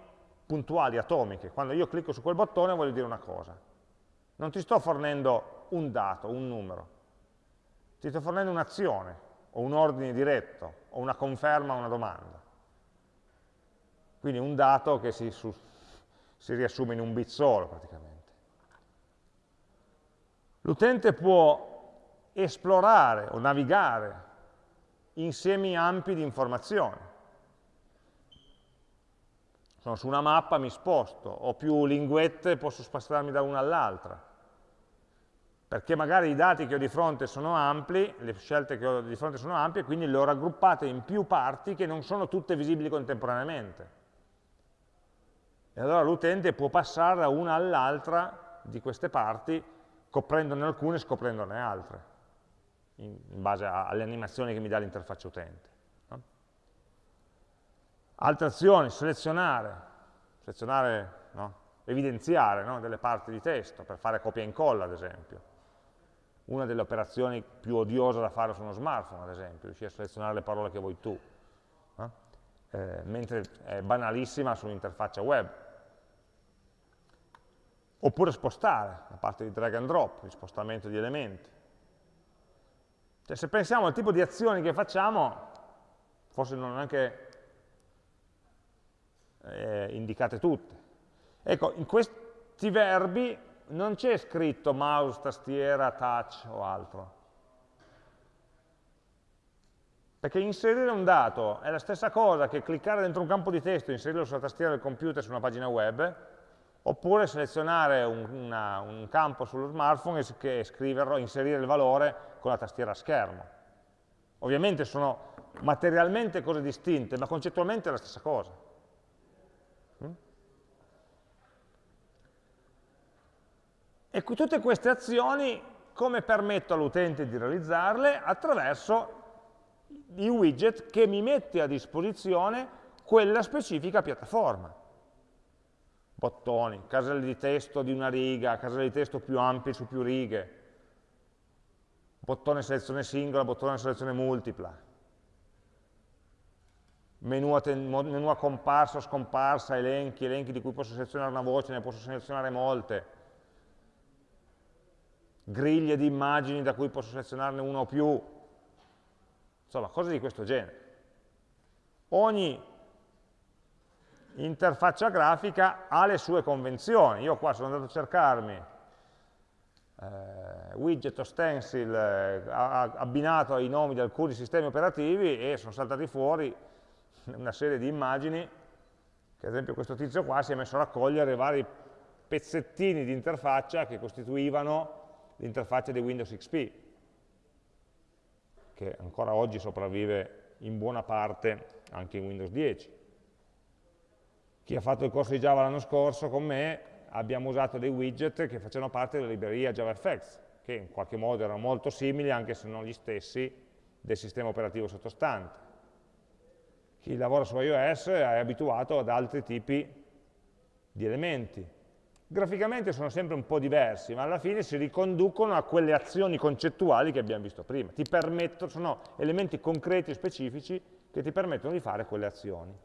puntuali, atomiche. Quando io clicco su quel bottone voglio dire una cosa. Non ti sto fornendo un dato, un numero, ti sto fornendo un'azione, o un ordine diretto, o una conferma una domanda. Quindi un dato che si, su, si riassume in un bit solo praticamente. L'utente può esplorare o navigare insiemi ampi di informazioni. Sono su una mappa, mi sposto, ho più linguette, posso spostarmi da una all'altra, perché magari i dati che ho di fronte sono ampli, le scelte che ho di fronte sono ampie, quindi le ho raggruppate in più parti che non sono tutte visibili contemporaneamente. E allora l'utente può passare da una all'altra di queste parti, coprendone alcune e scoprendone altre, in, base alle animazioni che mi dà l'interfaccia utente. Altre azioni, selezionare, selezionare no? evidenziare no? delle parti di testo per fare copia e incolla, ad esempio. Una delle operazioni più odiose da fare su uno smartphone, ad esempio, riuscire a selezionare le parole che vuoi tu, no? eh, mentre è banalissima sull'interfaccia web. Oppure spostare, la parte di drag and drop, di spostamento di elementi. Cioè, se pensiamo al tipo di azioni che facciamo, forse non neanche eh, indicate tutte. Ecco, in questi verbi non c'è scritto mouse, tastiera, touch o altro. Perché inserire un dato è la stessa cosa che cliccare dentro un campo di testo e inserirlo sulla tastiera del computer su una pagina web, oppure selezionare un, una, un campo sullo smartphone e scriverlo, inserire il valore con la tastiera a schermo. Ovviamente sono materialmente cose distinte, ma concettualmente è la stessa cosa. E tutte queste azioni come permetto all'utente di realizzarle? Attraverso i widget che mi mette a disposizione quella specifica piattaforma. Bottoni, caselle di testo di una riga, caselle di testo più ampie su più righe, bottone selezione singola, bottone selezione multipla, menu a, menu a comparsa o scomparsa, elenchi, elenchi di cui posso selezionare una voce, ne posso selezionare molte, griglie di immagini da cui posso selezionarne una o più, insomma, cose di questo genere. Ogni interfaccia grafica ha le sue convenzioni. Io qua sono andato a cercarmi eh, widget o stencil eh, abbinato ai nomi di alcuni sistemi operativi e sono saltati fuori una serie di immagini che ad esempio questo tizio qua si è messo a raccogliere vari pezzettini di interfaccia che costituivano l'interfaccia di Windows XP, che ancora oggi sopravvive in buona parte anche in Windows 10. Chi ha fatto il corso di Java l'anno scorso con me abbiamo usato dei widget che facevano parte della libreria JavaFX, che in qualche modo erano molto simili, anche se non gli stessi, del sistema operativo sottostante. Chi lavora su iOS è abituato ad altri tipi di elementi, Graficamente sono sempre un po' diversi, ma alla fine si riconducono a quelle azioni concettuali che abbiamo visto prima. Ti sono elementi concreti e specifici che ti permettono di fare quelle azioni.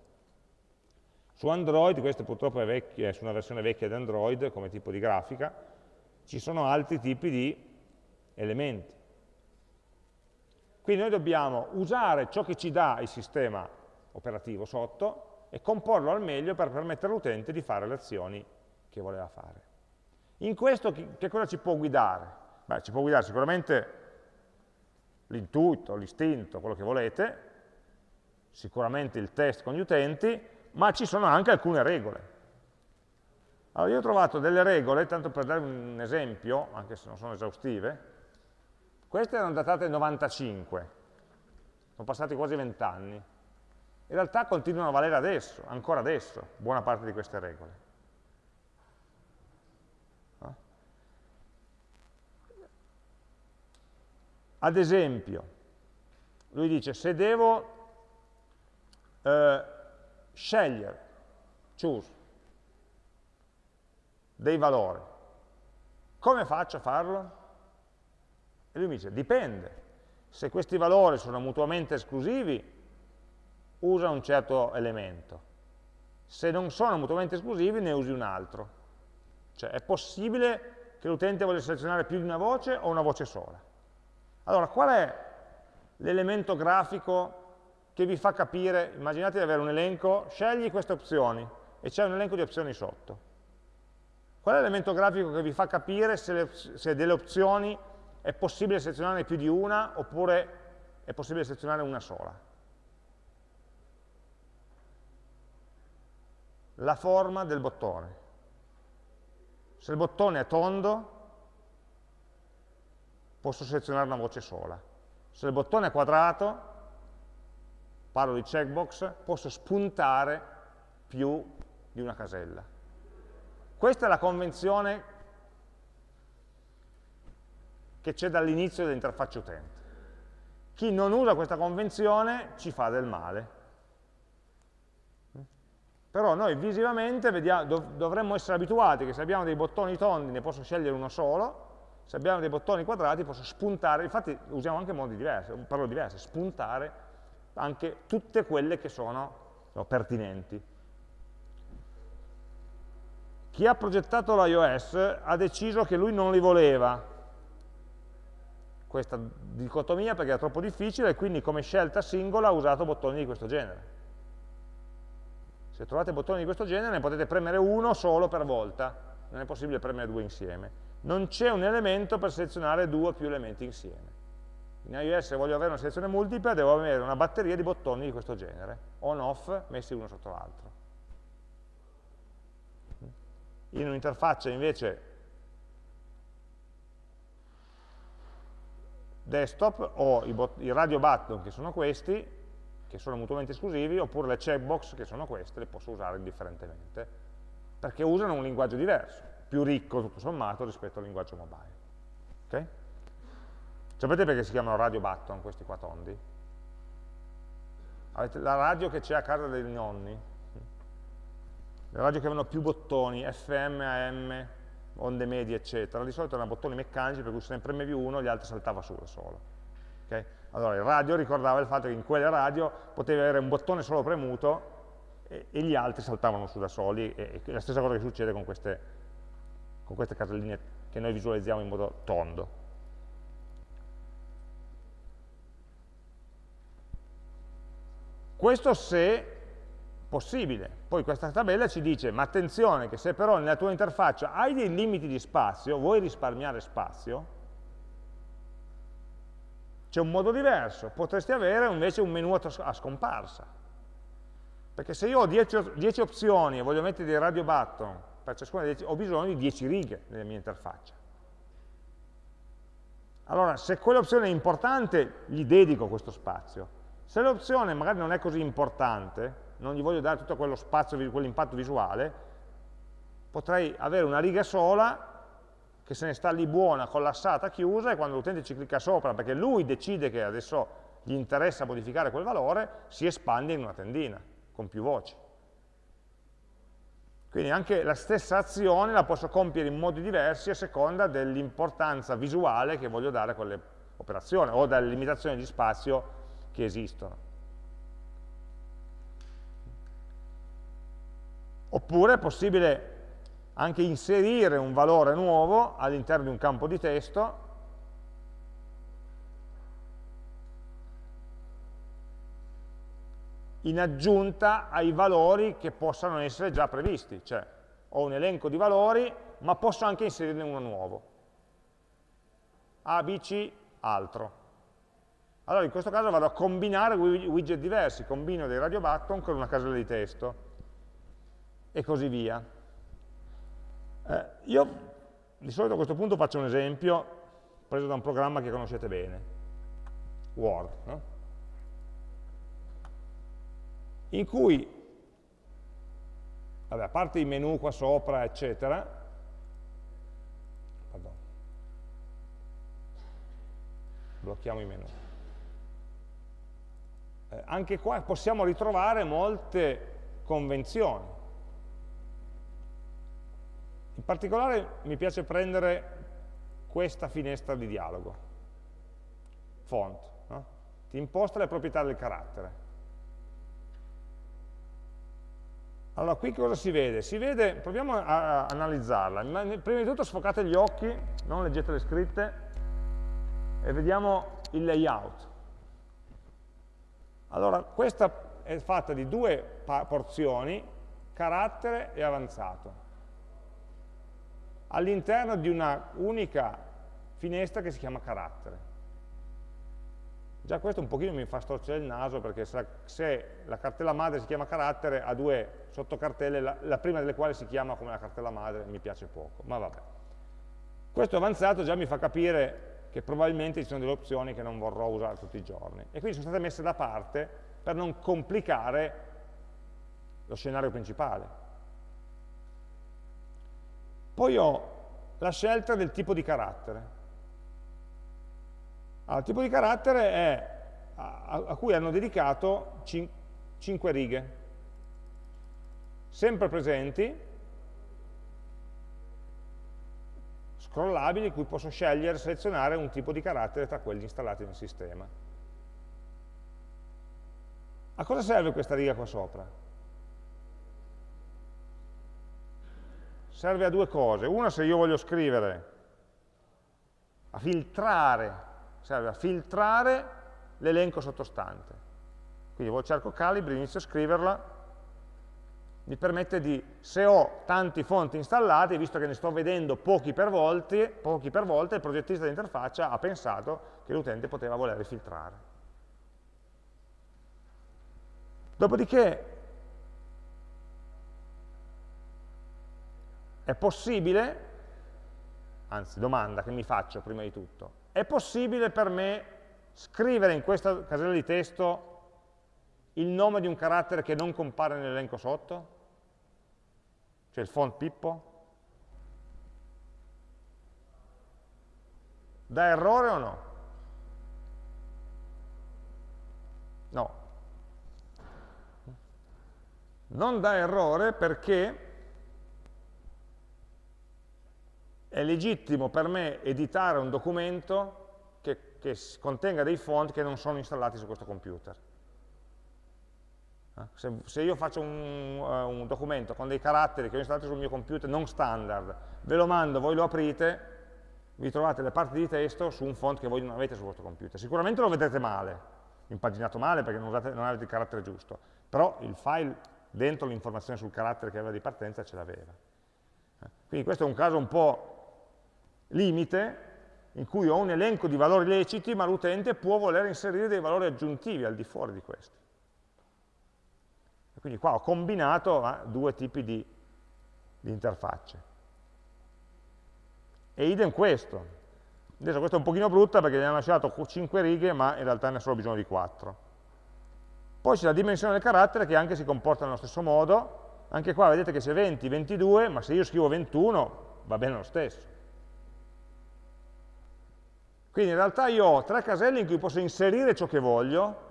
Su Android, questa purtroppo è, vecchia, è su una versione vecchia di Android come tipo di grafica, ci sono altri tipi di elementi. Quindi noi dobbiamo usare ciò che ci dà il sistema operativo sotto e comporlo al meglio per permettere all'utente di fare le azioni che voleva fare. In questo che cosa ci può guidare? Beh, ci può guidare sicuramente l'intuito, l'istinto, quello che volete, sicuramente il test con gli utenti, ma ci sono anche alcune regole. Allora, io ho trovato delle regole, tanto per dare un esempio, anche se non sono esaustive, queste erano datate nel 95, sono passati quasi vent'anni. In realtà continuano a valere adesso, ancora adesso, buona parte di queste regole. Ad esempio, lui dice se devo eh, scegliere, choose, dei valori, come faccio a farlo? E lui mi dice, dipende. Se questi valori sono mutuamente esclusivi, usa un certo elemento. Se non sono mutuamente esclusivi, ne usi un altro. Cioè, è possibile che l'utente voglia selezionare più di una voce o una voce sola. Allora, qual è l'elemento grafico che vi fa capire, immaginate di avere un elenco, scegli queste opzioni e c'è un elenco di opzioni sotto. Qual è l'elemento grafico che vi fa capire se, le, se delle opzioni è possibile selezionarne più di una oppure è possibile selezionare una sola? La forma del bottone. Se il bottone è tondo, posso selezionare una voce sola. Se il bottone è quadrato, parlo di checkbox, posso spuntare più di una casella. Questa è la convenzione che c'è dall'inizio dell'interfaccia utente. Chi non usa questa convenzione ci fa del male. Però noi visivamente vediamo, dov dovremmo essere abituati che se abbiamo dei bottoni tondi ne posso scegliere uno solo, se abbiamo dei bottoni quadrati posso spuntare, infatti usiamo anche modi diversi, parole diverse, spuntare anche tutte quelle che sono no, pertinenti. Chi ha progettato l'iOS ha deciso che lui non li voleva, questa dicotomia perché era troppo difficile e quindi come scelta singola ha usato bottoni di questo genere. Se trovate bottoni di questo genere ne potete premere uno solo per volta, non è possibile premere due insieme non c'è un elemento per selezionare due o più elementi insieme. In iOS se voglio avere una selezione multipla devo avere una batteria di bottoni di questo genere, on-off messi uno sotto l'altro. In un'interfaccia invece desktop ho i, i radio button che sono questi, che sono mutuamente esclusivi, oppure le checkbox che sono queste, le posso usare indifferentemente, perché usano un linguaggio diverso più ricco tutto sommato rispetto al linguaggio mobile. Okay? Sapete perché si chiamano radio button questi qua tondi? La radio che c'è a casa dei nonni, le radio che avevano più bottoni, FM, AM, onde medie, eccetera, di solito erano bottoni meccanici per cui se ne premevi uno gli altri saltava su da solo. Okay? Allora il radio ricordava il fatto che in quelle radio potevi avere un bottone solo premuto e, e gli altri saltavano su da soli, e, e la stessa cosa che succede con queste con queste caselline che noi visualizziamo in modo tondo. Questo se possibile. Poi questa tabella ci dice, ma attenzione che se però nella tua interfaccia hai dei limiti di spazio, vuoi risparmiare spazio, c'è un modo diverso, potresti avere invece un menu a scomparsa. Perché se io ho 10 opzioni e voglio mettere dei radio button per ciascuna delle, ho bisogno di 10 righe nella mia interfaccia. Allora, se quell'opzione è importante, gli dedico questo spazio. Se l'opzione magari non è così importante, non gli voglio dare tutto quello spazio, quell'impatto visuale, potrei avere una riga sola che se ne sta lì buona, collassata, chiusa, e quando l'utente ci clicca sopra, perché lui decide che adesso gli interessa modificare quel valore, si espande in una tendina, con più voci. Quindi anche la stessa azione la posso compiere in modi diversi a seconda dell'importanza visuale che voglio dare a quelle operazioni o dalle limitazioni di spazio che esistono. Oppure è possibile anche inserire un valore nuovo all'interno di un campo di testo in aggiunta ai valori che possano essere già previsti, cioè ho un elenco di valori, ma posso anche inserirne uno nuovo. A, B, C, altro. Allora in questo caso vado a combinare widget diversi, combino dei radio button con una casella di testo e così via. Eh, io di solito a questo punto faccio un esempio preso da un programma che conoscete bene, Word. No? in cui, vabbè, a parte i menu qua sopra, eccetera, blocchiamo i menu. Eh, anche qua possiamo ritrovare molte convenzioni. In particolare mi piace prendere questa finestra di dialogo, font, no? ti imposta le proprietà del carattere. Allora, qui cosa si vede? Si vede, proviamo a, analizzarla. Prima di tutto sfocate gli occhi, non leggete le scritte, e vediamo il layout. Allora, questa è fatta di due porzioni, carattere e avanzato, all'interno di una unica finestra che si chiama carattere. Già questo un pochino mi fa storcere il naso perché se la cartella madre si chiama carattere ha due sottocartelle, la, la prima delle quali si chiama come la cartella madre, mi piace poco, ma vabbè. Questo avanzato già mi fa capire che probabilmente ci sono delle opzioni che non vorrò usare tutti i giorni e quindi sono state messe da parte per non complicare lo scenario principale. Poi ho la scelta del tipo di carattere. Allora, il tipo di carattere è a, a cui hanno dedicato 5 righe, sempre presenti, scrollabili, cui posso scegliere, selezionare un tipo di carattere tra quelli installati nel sistema. A cosa serve questa riga qua sopra? Serve a due cose. Una se io voglio scrivere, a filtrare serve a filtrare l'elenco sottostante. Quindi cerco Calibri, inizio a scriverla, mi permette di, se ho tanti fonti installati, visto che ne sto vedendo pochi per, volti, pochi per volta, il progettista di interfaccia ha pensato che l'utente poteva voler filtrare. Dopodiché è possibile, anzi domanda che mi faccio prima di tutto, è possibile per me scrivere in questa casella di testo il nome di un carattere che non compare nell'elenco sotto? Cioè il font Pippo? Da errore o no? No. Non da errore perché è legittimo per me editare un documento che, che contenga dei font che non sono installati su questo computer. Se, se, io faccio un, uh, un, documento con dei caratteri che ho installato sul mio computer non standard, ve lo mando, voi lo aprite, vi trovate le parti di testo su un font che voi non avete sul vostro computer. Sicuramente lo vedrete male, impaginato male perché non, usate, non avete il carattere giusto, però il file dentro l'informazione sul carattere che aveva di partenza ce l'aveva. Eh? Quindi questo è un caso un po' limite in cui ho un elenco di valori leciti, ma l'utente può voler inserire dei valori aggiuntivi al di fuori di questi. Quindi qua ho combinato eh, due tipi di, di interfacce. E idem questo. Adesso questa è un pochino brutta perché gli hanno lasciato 5 righe, ma in realtà ne ha solo bisogno di 4. Poi c'è la dimensione del carattere che anche si comporta nello stesso modo. Anche qua vedete che c'è 20, 22, ma se io scrivo 21 va bene lo stesso. Quindi in realtà io ho tre caselle in cui posso inserire ciò che voglio,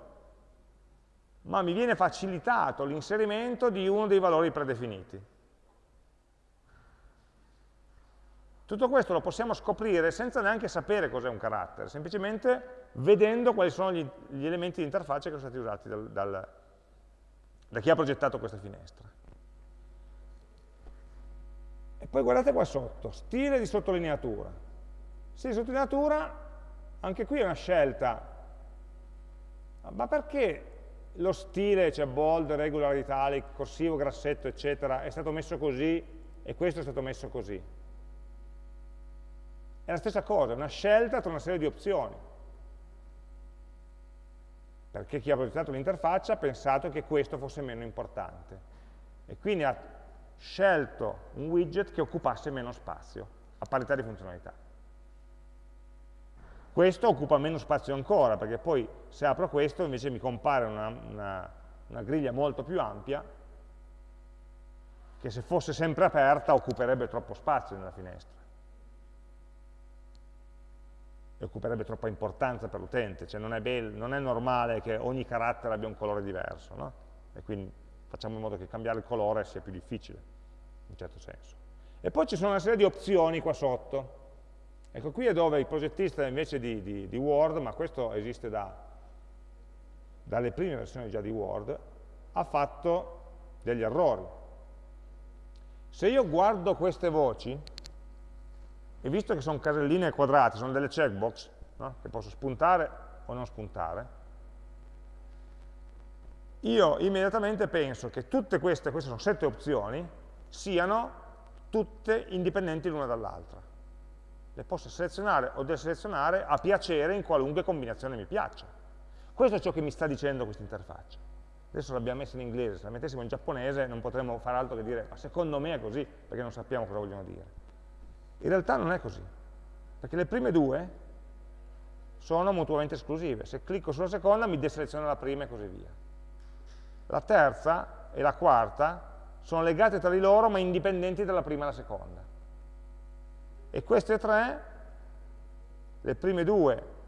ma mi viene facilitato l'inserimento di uno dei valori predefiniti. Tutto questo lo possiamo scoprire senza neanche sapere cos'è un carattere, semplicemente vedendo quali sono gli, gli elementi di interfaccia che sono stati usati dal, dal, da chi ha progettato questa finestra. E poi guardate qua sotto, stile di sottolineatura. Stile di sottolineatura, anche qui è una scelta. Ma perché lo stile, cioè bold, regular italic, corsivo, grassetto, eccetera, è stato messo così e questo è stato messo così? È la stessa cosa, una scelta tra una serie di opzioni. Perché chi ha progettato l'interfaccia ha pensato che questo fosse meno importante. E quindi ha scelto un widget che occupasse meno spazio, a parità di funzionalità. Questo occupa meno spazio ancora, perché poi se apro questo invece mi compare una, una, una griglia molto più ampia, che se fosse sempre aperta occuperebbe troppo spazio nella finestra e occuperebbe troppa importanza per l'utente, cioè non è, non è, normale che ogni carattere abbia un colore diverso, no? e quindi facciamo in modo che cambiare il colore sia più difficile, in un certo senso. E poi ci sono una serie di opzioni qua sotto. Ecco, qui è dove il progettista invece di, di, di Word, ma questo esiste da, dalle prime versioni già di Word, ha fatto degli errori. Se io guardo queste voci, e visto che sono caselline quadrate, sono delle checkbox, no? che posso spuntare o non spuntare, io immediatamente penso che tutte queste, queste sono sette opzioni, siano tutte indipendenti l'una dall'altra. Le posso selezionare o deselezionare a piacere in qualunque combinazione mi piaccia. Questo è ciò che mi sta dicendo questa interfaccia. Adesso l'abbiamo messa in inglese, se la mettessimo in giapponese non potremmo fare altro che dire ma secondo me è così, perché non sappiamo cosa vogliono dire. In realtà non è così, perché le prime due sono mutuamente esclusive. Se clicco sulla seconda mi deseleziona la prima e così via. La terza e la quarta sono legate tra di loro ma indipendenti dalla prima e la seconda. E queste tre, le prime due,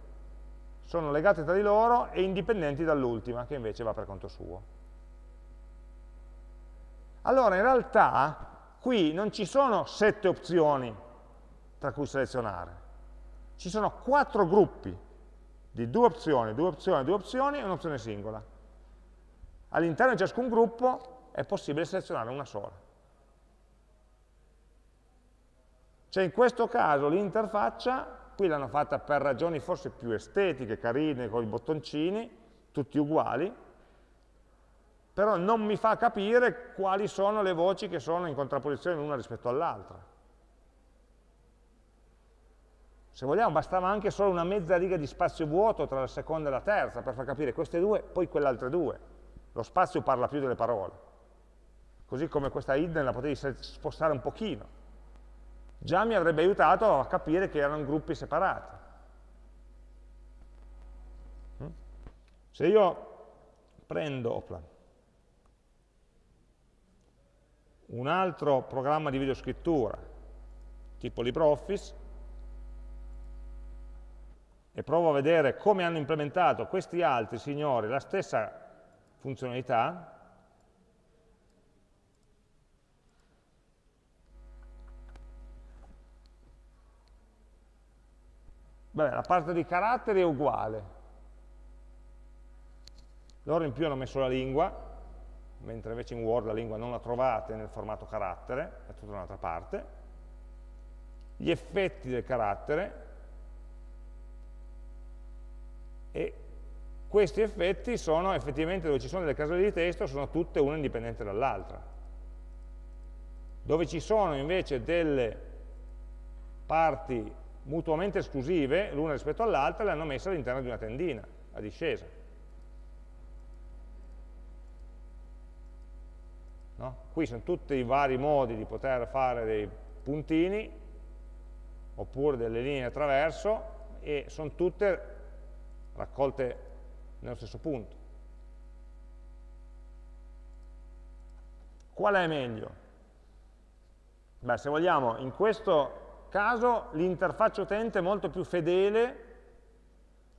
sono legate tra di loro e indipendenti dall'ultima, che invece va per conto suo. Allora, in realtà, qui non ci sono sette opzioni tra cui selezionare. Ci sono quattro gruppi di due opzioni, due opzioni, due opzioni e un'opzione singola. All'interno di ciascun gruppo è possibile selezionare una sola. Cioè in questo caso l'interfaccia, qui l'hanno fatta per ragioni forse più estetiche, carine, con i bottoncini, tutti uguali, però non mi fa capire quali sono le voci che sono in contrapposizione l'una rispetto all'altra. Se vogliamo bastava anche solo una mezza riga di spazio vuoto tra la seconda e la terza per far capire queste due, poi quelle altre due. Lo spazio parla più delle parole. Così come questa hidden la potevi spostare un pochino. Già mi avrebbe aiutato a capire che erano gruppi separati. Mm? Se io prendo opla, un altro programma di videoscrittura, tipo LibreOffice, e provo a vedere come hanno implementato questi altri signori la stessa funzionalità, Beh, la parte di caratteri è uguale. Loro in più hanno messo la lingua, mentre invece in Word la lingua non la trovate nel formato carattere, è tutta un'altra parte. Gli effetti del carattere, e questi effetti sono effettivamente dove ci sono delle caselle di testo, sono tutte una indipendente dall'altra. Dove ci sono invece delle parti mutuamente esclusive, l'una rispetto all'altra, le hanno messe all'interno di una tendina, a discesa. No? Qui sono tutti i vari modi di poter fare dei puntini, oppure delle linee attraverso, e sono tutte raccolte nello stesso punto. Qual è meglio? Beh, se vogliamo, in questo caso l'interfaccia utente è molto più fedele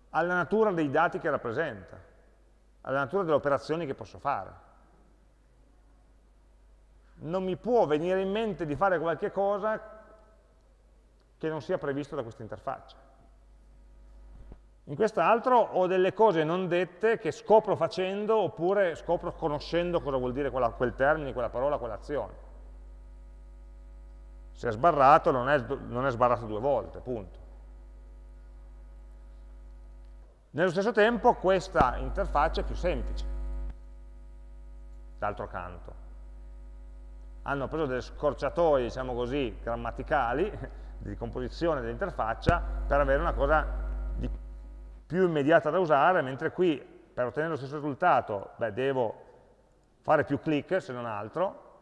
alla natura dei dati che rappresenta, alla natura delle operazioni che posso fare. Non mi può venire in mente di fare qualche cosa che non sia previsto da questa interfaccia. In quest'altro ho delle cose non dette che scopro facendo oppure scopro conoscendo cosa vuol dire quella, quel termine, quella parola, quell'azione. Se è sbarrato non è, non è sbarrato due volte, punto. Nello stesso tempo questa interfaccia è più semplice, d'altro canto. Hanno preso delle scorciatoie, diciamo così, grammaticali, <laughs> di composizione dell'interfaccia, per avere una cosa più immediata da usare, mentre qui, per ottenere lo stesso risultato, beh, devo fare più clic, se non altro,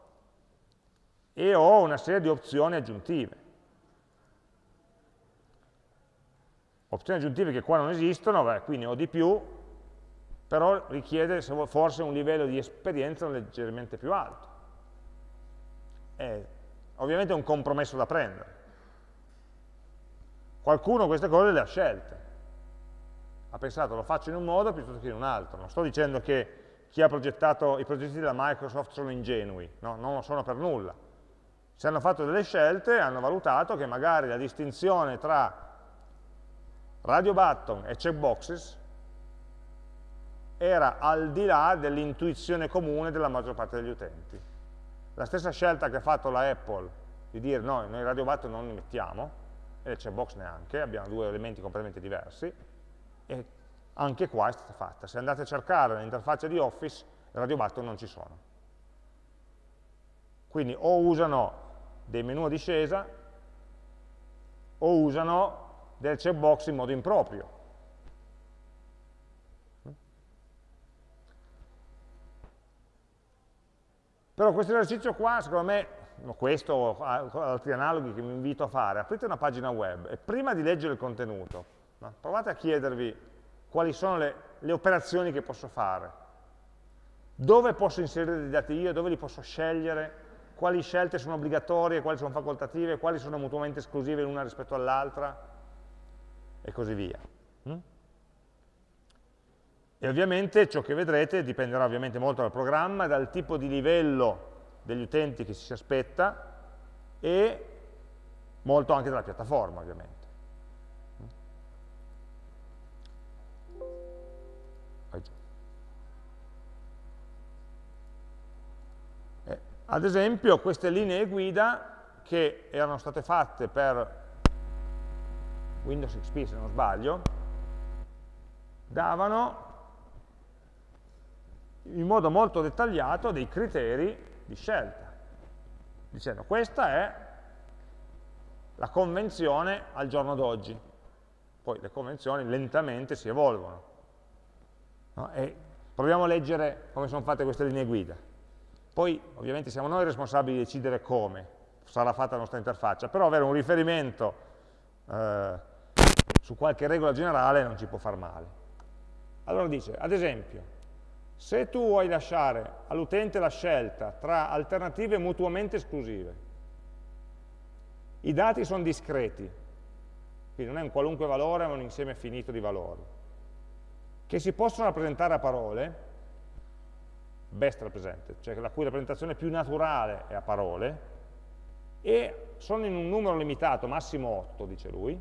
e ho una serie di opzioni aggiuntive. opzioni aggiuntive che qua non esistono, beh, qui ho di più, però richiede forse un livello di esperienza leggermente più alto. È ovviamente un compromesso da prendere. Qualcuno queste cose le ha scelte. Ha pensato lo faccio in un modo piuttosto che in un altro. Non sto dicendo che chi ha progettato i progetti della Microsoft sono ingenui, no? non lo sono per nulla. Se hanno fatto delle scelte, hanno valutato che magari la distinzione tra radio button e checkboxes era al di là dell'intuizione comune della maggior parte degli utenti. La stessa scelta che ha fatto la Apple di dire no, noi radio button non li mettiamo, e le checkbox neanche, abbiamo due elementi completamente diversi, e anche qua è stata fatta. Se andate a cercare nell'interfaccia di Office, radio button non ci sono. Quindi o usano dei menu a discesa, o usano del checkbox in modo improprio. Però questo esercizio qua, secondo me, questo o altri analoghi che mi invito a fare, aprite una pagina web e prima di leggere il contenuto, provate a chiedervi quali sono le, le operazioni che posso fare, dove posso inserire dei dati io, dove li posso scegliere, quali scelte sono obbligatorie, quali sono facoltative, quali sono mutuamente esclusive l'una rispetto all'altra, e così via. Mm? E ovviamente ciò che vedrete dipenderà ovviamente molto dal programma, dal tipo di livello degli utenti che si aspetta e molto anche dalla piattaforma ovviamente. Ad esempio queste linee guida che erano state fatte per Windows XP se non sbaglio, davano in modo molto dettagliato dei criteri di scelta, dicendo questa è la convenzione al giorno d'oggi. Poi le convenzioni lentamente si evolvono. No? proviamo a leggere come sono fatte queste linee guida. Poi ovviamente siamo noi responsabili di decidere come sarà fatta la nostra interfaccia, però avere un riferimento eh, su qualche regola generale non ci può far male. Allora dice, ad esempio, se tu vuoi lasciare all'utente la scelta tra alternative mutuamente esclusive, i dati sono discreti, quindi non è un qualunque valore ma un insieme finito di valori, che si possono rappresentare a parole, best represented, cioè la cui rappresentazione più naturale è a parole, e sono in un numero limitato, massimo 8, dice lui,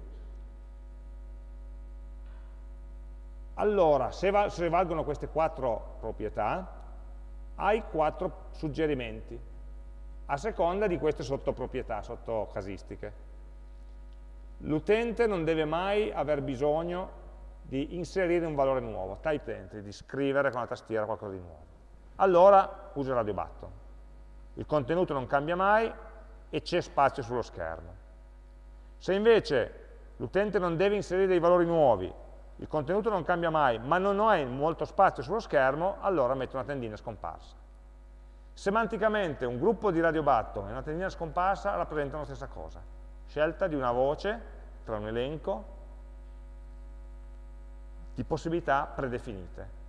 Allora, se, val se valgono queste quattro proprietà, hai quattro suggerimenti, a seconda di queste sottoproprietà, sottocasistiche. L'utente non deve mai aver bisogno di inserire un valore nuovo, type entry, di scrivere con la tastiera qualcosa di nuovo. Allora usa il radio button. Il contenuto non cambia mai e c'è spazio sullo schermo. Se invece l'utente non deve inserire dei valori nuovi, il contenuto non cambia mai, ma non hai molto spazio sullo schermo, allora metto una tendina scomparsa. Semanticamente un gruppo di radio button e una tendina scomparsa rappresentano la stessa cosa. Scelta di una voce tra un elenco di possibilità predefinite.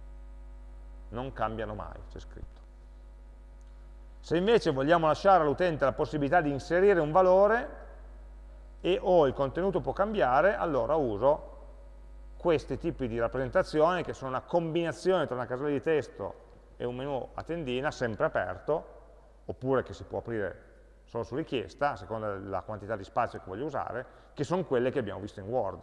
Non cambiano mai, c'è scritto. Se invece vogliamo lasciare all'utente la possibilità di inserire un valore e o il contenuto può cambiare, allora uso questi tipi di rappresentazioni che sono una combinazione tra una casella di testo e un menu a tendina sempre aperto, oppure che si può aprire solo su richiesta, a seconda della quantità di spazio che voglio usare, che sono quelle che abbiamo visto in Word.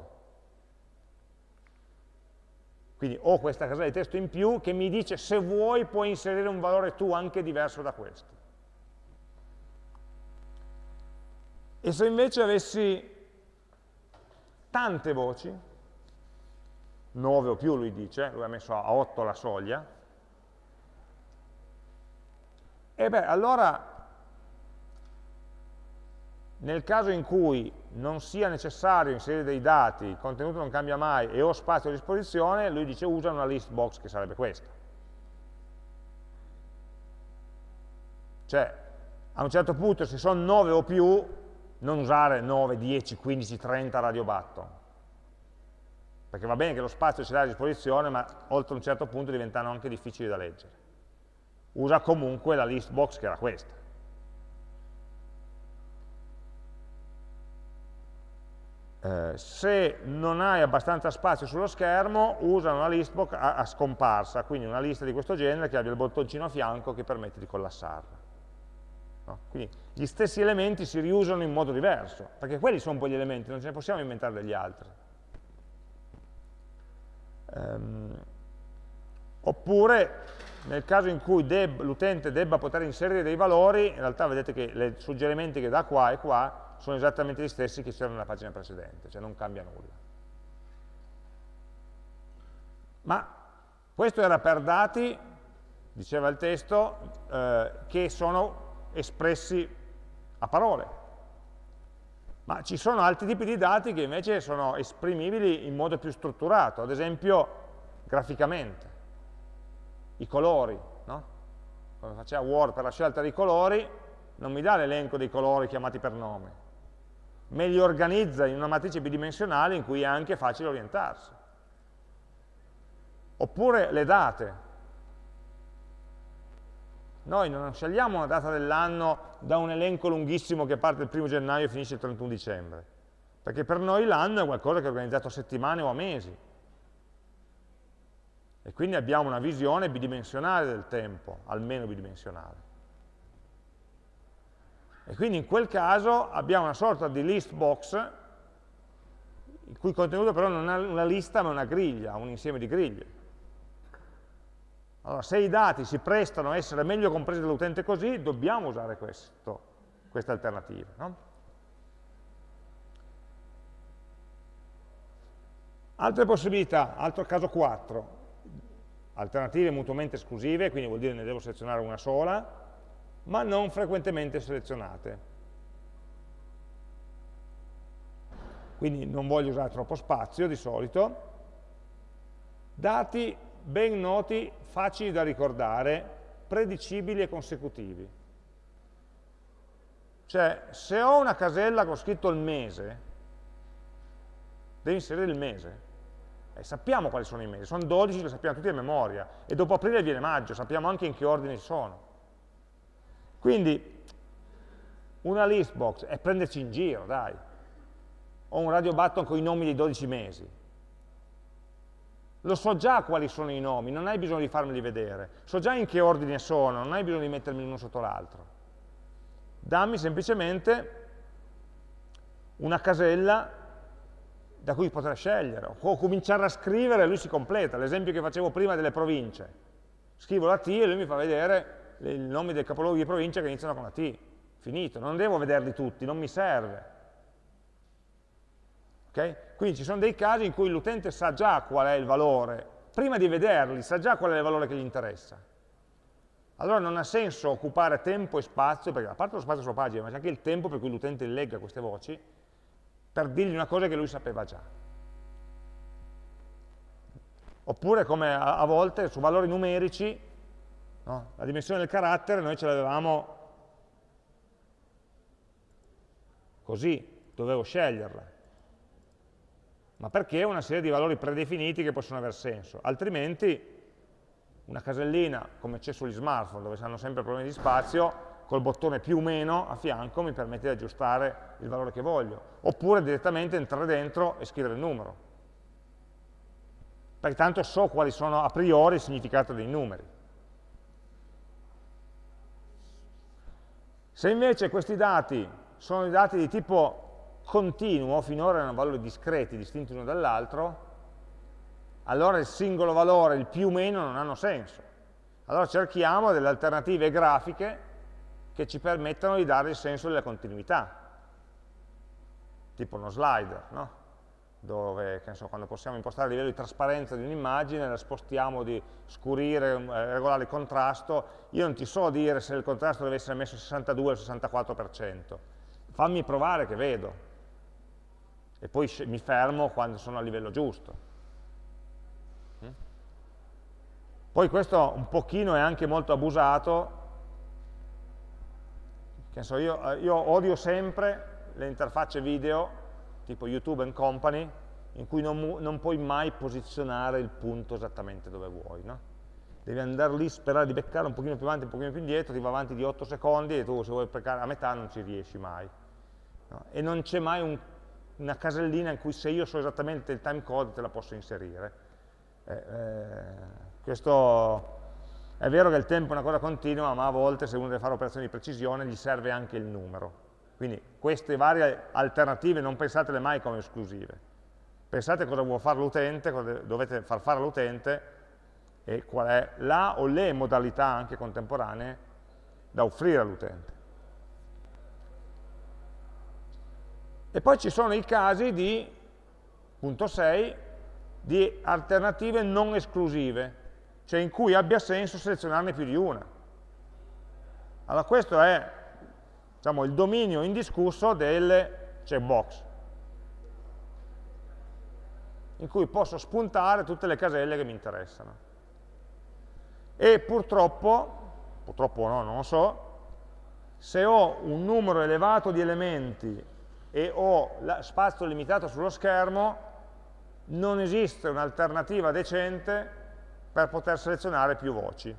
Quindi ho questa casella di testo in più che mi dice se vuoi puoi inserire un valore tu anche diverso da questo. E se invece avessi tante voci, 9 o più lui dice, lui ha messo a 8 la soglia, e beh, allora nel caso in cui non sia necessario inserire dei dati, il contenuto non cambia mai e ho spazio a disposizione, lui dice usa una list box che sarebbe questa. Cioè, a un certo punto se sono 9 o più, non usare 9, 10, 15, 30 radio button. Perché va bene che lo spazio ce l'hai a disposizione, ma oltre un certo punto diventano anche difficili da leggere. Usa comunque la list box che era questa. Eh, se non hai abbastanza spazio sullo schermo, usa una list box a, a, scomparsa, quindi una lista di questo genere che abbia il bottoncino a fianco che permette di collassarla. No? Quindi gli stessi elementi si riusano in modo diverso, perché quelli sono poi gli elementi, non ce ne possiamo inventare degli altri. Um, oppure nel caso in cui l'utente debba poter inserire dei valori, in realtà vedete che i suggerimenti che dà qua e qua sono esattamente gli stessi che c'erano nella pagina precedente, cioè non cambia nulla. Ma questo era per dati, diceva il testo, eh, che sono espressi a parole. Ma ci sono altri tipi di dati che invece sono esprimibili in modo più strutturato, ad esempio graficamente. I colori, no? Quando faceva Word per la scelta dei colori, non mi dà l'elenco dei colori chiamati per nome, me li organizza in una matrice bidimensionale in cui è anche facile orientarsi. Oppure le date, noi non scegliamo una data dell'anno da un elenco lunghissimo che parte il primo gennaio e finisce il 31 dicembre, perché per noi l'anno è qualcosa che è organizzato a settimane o a mesi. E quindi abbiamo una visione bidimensionale del tempo, almeno bidimensionale. E quindi in quel caso abbiamo una sorta di list box, il cui contenuto però non è una lista ma una griglia, un insieme di griglie. Allora, se i dati si prestano a essere meglio compresi dall'utente così, dobbiamo usare questo, queste alternative. No? Altre possibilità, altro caso 4, alternative mutuamente esclusive, quindi vuol dire ne devo selezionare una sola, ma non frequentemente selezionate. Quindi non voglio usare troppo spazio di solito. Dati ben noti, facili da ricordare, predicibili e consecutivi. Cioè, se ho una casella con scritto il mese, devo inserire il mese. E sappiamo quali sono i mesi, sono 12, lo sappiamo tutti a memoria, e dopo aprile viene maggio, sappiamo anche in che ordine sono. Quindi, una list box è prenderci in giro, dai. Ho un radio button con i nomi dei 12 mesi lo so già quali sono i nomi, non hai bisogno di farmeli vedere, so già in che ordine sono, non hai bisogno di mettermi uno sotto l'altro. Dammi semplicemente una casella da cui poter scegliere, o cominciare a scrivere e lui si completa, l'esempio che facevo prima delle province. Scrivo la T e lui mi fa vedere i nomi dei capoluoghi di provincia che iniziano con la T. Finito, non devo vederli tutti, non mi serve. Okay? Quindi ci sono dei casi in cui l'utente sa già qual è il valore, prima di vederli sa già qual è il valore che gli interessa. Allora non ha senso occupare tempo e spazio, perché a parte lo spazio sulla pagina, ma c'è anche il tempo per cui l'utente legga queste voci, per dirgli una cosa che lui sapeva già. Oppure come a, a volte su valori numerici, no? la dimensione del carattere noi ce l'avevamo così, dovevo sceglierla ma perché una serie di valori predefiniti che possono aver senso, altrimenti una casellina come c'è sugli smartphone dove hanno sempre problemi di spazio, col bottone più o meno a fianco mi permette di aggiustare il valore che voglio, oppure direttamente entrare dentro e scrivere il numero, perché tanto so quali sono a priori il significato dei numeri. Se invece questi dati sono i dati di tipo continuo, finora erano valori discreti, distinti uno dall'altro, allora il singolo valore, il più o meno, non hanno senso. Allora cerchiamo delle alternative grafiche che ci permettano di dare il senso della continuità, tipo uno slider, no? Dove so, quando possiamo impostare il livello di trasparenza di un'immagine, la spostiamo di scurire, eh, regolare il contrasto, io non ti so dire se il contrasto deve essere messo al 62 o al 64%, fammi provare che vedo, e poi mi fermo quando sono a livello giusto. Mm? Poi questo un pochino è anche molto abusato, so, io, eh, io odio sempre le interfacce video tipo YouTube and Company, in cui non, non, puoi mai posizionare il punto esattamente dove vuoi. No? Devi andare lì, sperare di beccare un pochino più avanti, un pochino più indietro, ti va avanti di 8 secondi e tu se vuoi beccare a metà non ci riesci mai. No? E non c'è mai un, una casellina in cui se io so esattamente il timecode te la posso inserire. Eh, eh, questo è vero che il tempo è una cosa continua, ma a volte se uno deve fare operazioni di precisione gli serve anche il numero. Quindi queste varie alternative non pensatele mai come esclusive. Pensate cosa vuole fare l'utente, cosa dovete far fare all'utente e qual è la o le modalità anche contemporanee da offrire all'utente. E poi ci sono i casi di, punto 6, di alternative non esclusive, cioè in cui abbia senso selezionarne più di una. Allora questo è diciamo, il dominio indiscusso delle checkbox, in cui posso spuntare tutte le caselle che mi interessano. E purtroppo, purtroppo no, non lo so, se ho un numero elevato di elementi e ho spazio limitato sullo schermo, non esiste un'alternativa decente per poter selezionare più voci.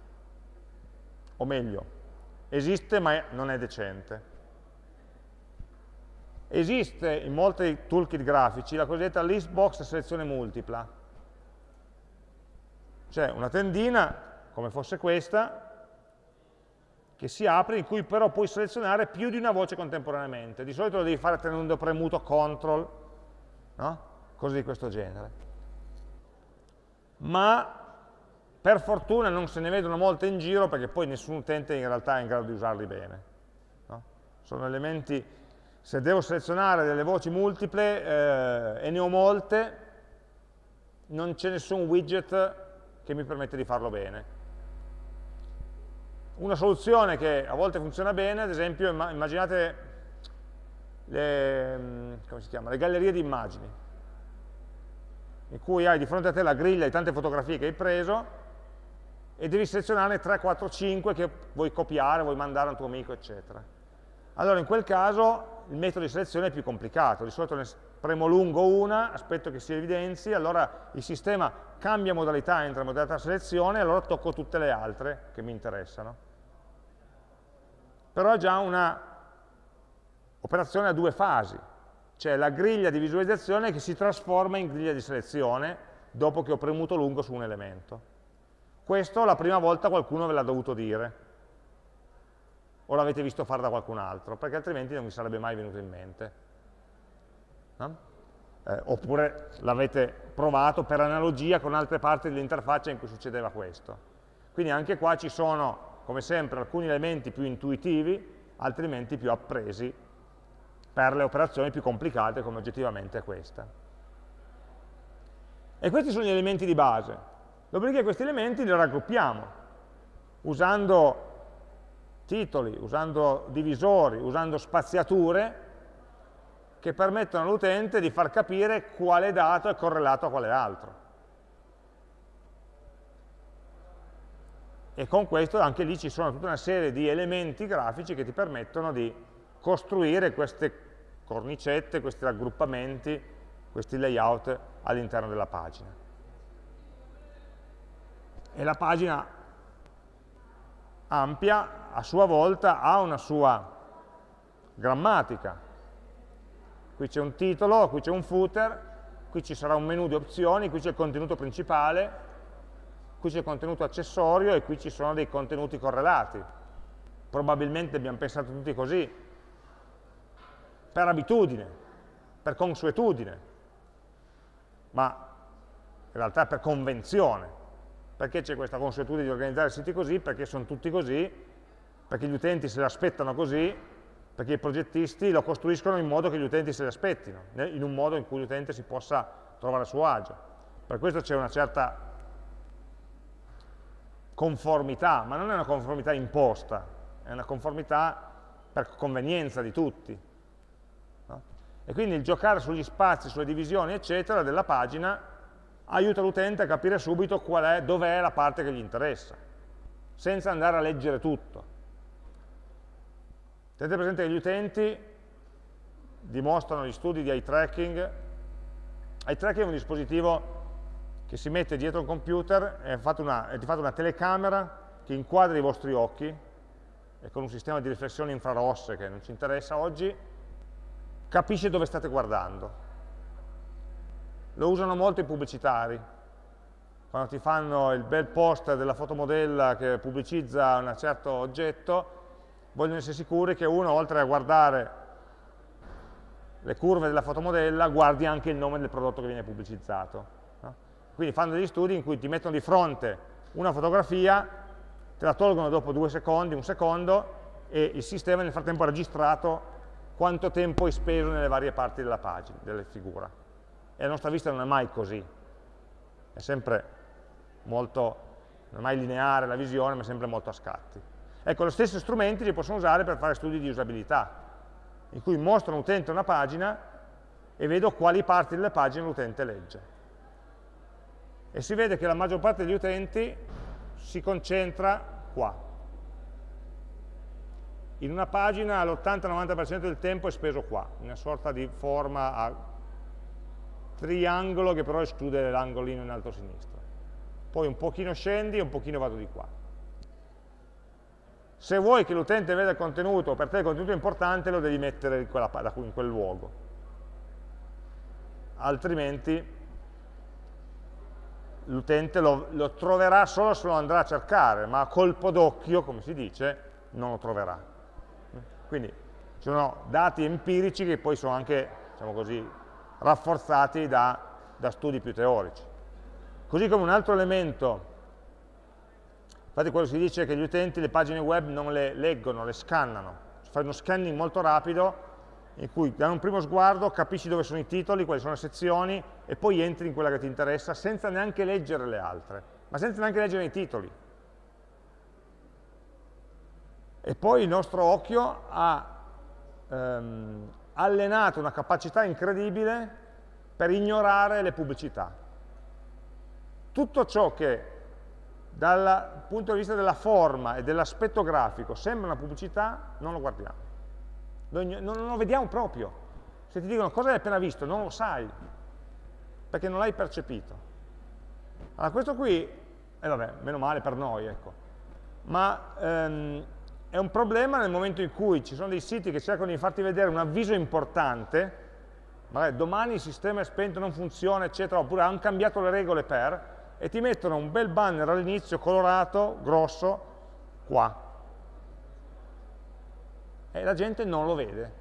O meglio, esiste ma non è decente. Esiste in molti toolkit grafici la cosiddetta list box selezione multipla, cioè una tendina, come fosse questa, che si apre, in cui però puoi selezionare più di una voce contemporaneamente. Di solito lo devi fare tenendo premuto CTRL, no? cose di questo genere. Ma per fortuna non se ne vedono molte in giro perché poi nessun utente in realtà è in grado di usarli bene. No? Sono elementi, se devo selezionare delle voci multiple eh, e ne ho molte, non c'è nessun widget che mi permette di farlo bene. Una soluzione che a volte funziona bene, ad esempio, immaginate le, mm, le gallerie di immagini, in cui hai di fronte a te la griglia di tante fotografie che hai preso, e devi selezionarne 3, 4, 5 che vuoi copiare, vuoi mandare a un tuo amico, eccetera. Allora in quel caso il metodo di selezione è più complicato, di solito ne premo lungo una, aspetto che si evidenzi, allora il sistema cambia modalità, entra in modalità selezione, e allora tocco tutte le altre che mi interessano. Però è già una operazione a due fasi, cioè la griglia di visualizzazione che si trasforma in griglia di selezione dopo che ho premuto lungo su un elemento. Questo la prima volta qualcuno ve l'ha dovuto dire, o l'avete visto fare da qualcun altro, perché altrimenti non vi sarebbe mai venuto in mente. No? Eh, oppure l'avete provato per analogia con altre parti dell'interfaccia in cui succedeva questo. Quindi anche qua ci sono, come sempre, alcuni elementi più intuitivi, altrimenti più appresi per le operazioni più complicate come oggettivamente è questa. E questi sono gli elementi di base. Dopodiché questi elementi li raggruppiamo usando titoli, usando divisori, usando spaziature che permettono all'utente di far capire quale dato è correlato a quale altro. E con questo anche lì ci sono tutta una serie di elementi grafici che ti permettono di costruire queste cornicette, questi raggruppamenti, questi layout all'interno della pagina e la pagina ampia a sua volta ha una sua grammatica. Qui c'è un titolo, qui c'è un footer, qui ci sarà un menu di opzioni, qui c'è il contenuto principale, qui c'è il contenuto accessorio e qui ci sono dei contenuti correlati. probabilmente abbiamo pensato tutti così, per abitudine, per consuetudine, ma in realtà per convenzione. Perché c'è questa consuetudine di organizzare siti così? Perché sono tutti così, perché gli utenti se l'aspettano così, perché i progettisti lo costruiscono in modo che gli utenti se li aspettino, in un modo in cui l'utente si possa trovare a suo agio. Per questo c'è una certa conformità, ma non è una conformità imposta, è una conformità per convenienza di tutti. No? E quindi il giocare sugli spazi, sulle divisioni, eccetera, della pagina aiuta l'utente a capire subito dov'è è la parte che gli interessa, senza andare a leggere tutto. Tenete presente che gli utenti dimostrano gli studi di eye tracking. Eye tracking è un dispositivo che si mette dietro un computer, è, una, è di fatto una telecamera che inquadra i vostri occhi e con un sistema di riflessioni infrarosse che non ci interessa oggi, capisce dove state guardando lo usano molto i pubblicitari. Quando ti fanno il bel poster della fotomodella che pubblicizza un certo oggetto, vogliono essere sicuri che uno, oltre a guardare le curve della fotomodella, guardi anche il nome del prodotto che viene pubblicizzato. No? Quindi fanno degli studi in cui ti mettono di fronte una fotografia, te la tolgono dopo due secondi, un secondo, e il sistema nel frattempo ha registrato quanto tempo hai speso nelle varie parti della pagina, della figura e la nostra vista non è mai così, è sempre molto, non è mai lineare la visione, ma è sempre molto a scatti. Ecco, lo stesso strumenti li possono usare per fare studi di usabilità, in cui mostro all'utente una pagina e vedo quali parti delle pagine l'utente legge. E si vede che la maggior parte degli utenti si concentra qua. In una pagina l'80-90% del tempo è speso qua, in una sorta di forma a triangolo che però esclude l'angolino in alto a sinistra. Poi un pochino scendi e un pochino vado di qua. Se vuoi che l'utente veda il contenuto, per te il contenuto è importante, lo devi mettere in, quella, in quel luogo. Altrimenti l'utente lo, lo, troverà solo se lo andrà a cercare, ma a colpo d'occhio, come si dice, non lo troverà. Quindi ci sono dati empirici che poi sono anche, diciamo così, rafforzati da, da studi più teorici. Così come un altro elemento, infatti quello si dice che gli utenti le pagine web non le leggono, le scannano, fai uno scanning molto rapido in cui da un primo sguardo capisci dove sono i titoli, quali sono le sezioni e poi entri in quella che ti interessa senza neanche leggere le altre, ma senza neanche leggere i titoli. E poi il nostro occhio ha ehm, allenato una capacità incredibile per ignorare le pubblicità. Tutto ciò che dal punto di vista della forma e dell'aspetto grafico sembra una pubblicità, non lo guardiamo. non lo vediamo proprio. Se ti dicono cosa hai appena visto, non lo sai, perché non l'hai percepito. Allora questo qui, e eh vabbè, meno male per noi, ecco, ma ehm, è un problema nel momento in cui ci sono dei siti che cercano di farti vedere un avviso importante, magari domani il sistema è spento, non funziona, eccetera, oppure hanno cambiato le regole per, e ti mettono un bel banner all'inizio, colorato, grosso, qua. E la gente non lo vede.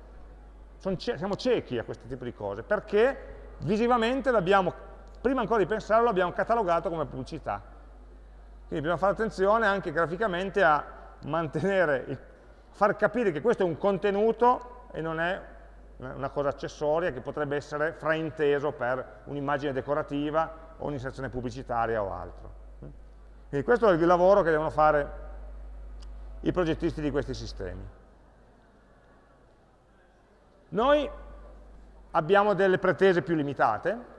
siamo ciechi a questo tipo di cose, perché visivamente l'abbiamo, prima ancora di pensarlo, l'abbiamo catalogato come pubblicità. Quindi bisogna fare attenzione anche graficamente a mantenere, far capire che questo è un contenuto e non è una cosa accessoria che potrebbe essere frainteso per un'immagine decorativa o un'inserzione pubblicitaria o altro. Quindi questo è il lavoro che devono fare i progettisti di questi sistemi. Noi abbiamo delle pretese più limitate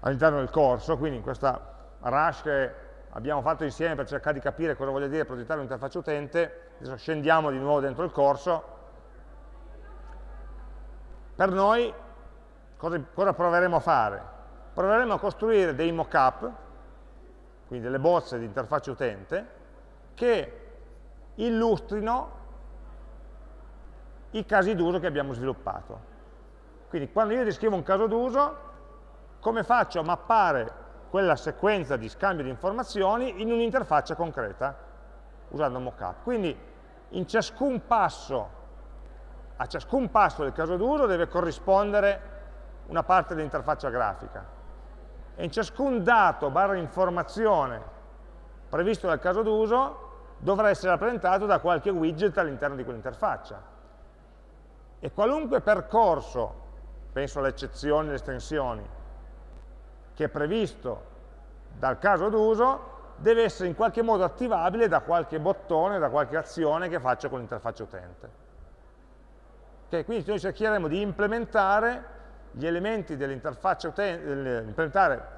all'interno del corso, quindi in questa rush che abbiamo fatto insieme per cercare di capire cosa voglia dire progettare un'interfaccia utente, adesso scendiamo di nuovo dentro il corso, per noi cosa, cosa proveremo a fare? Proveremo a costruire dei mock-up, quindi delle bozze di interfaccia utente, che illustrino i casi d'uso che abbiamo sviluppato. Quindi quando io descrivo un caso d'uso, come faccio a mappare quella sequenza di scambio di informazioni in un'interfaccia concreta, usando mockup. Quindi in ciascun passo, a ciascun passo del caso d'uso deve corrispondere una parte dell'interfaccia grafica e in ciascun dato barra informazione previsto dal caso d'uso dovrà essere rappresentato da qualche widget all'interno di quell'interfaccia. E qualunque percorso, penso alle eccezioni alle estensioni, che è previsto dal caso d'uso, deve essere in qualche modo attivabile da qualche bottone, da qualche azione che faccio con l'interfaccia utente. Okay, quindi noi cercheremo di implementare gli elementi dell'interfaccia utente, implementare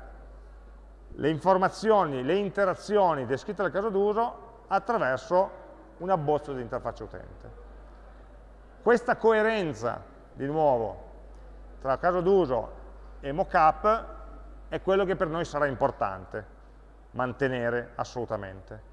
le informazioni, le interazioni descritte dal caso d'uso attraverso un abbozzo di interfaccia utente. Questa coerenza, di nuovo, tra caso d'uso e mockup è quello che per noi sarà importante mantenere assolutamente.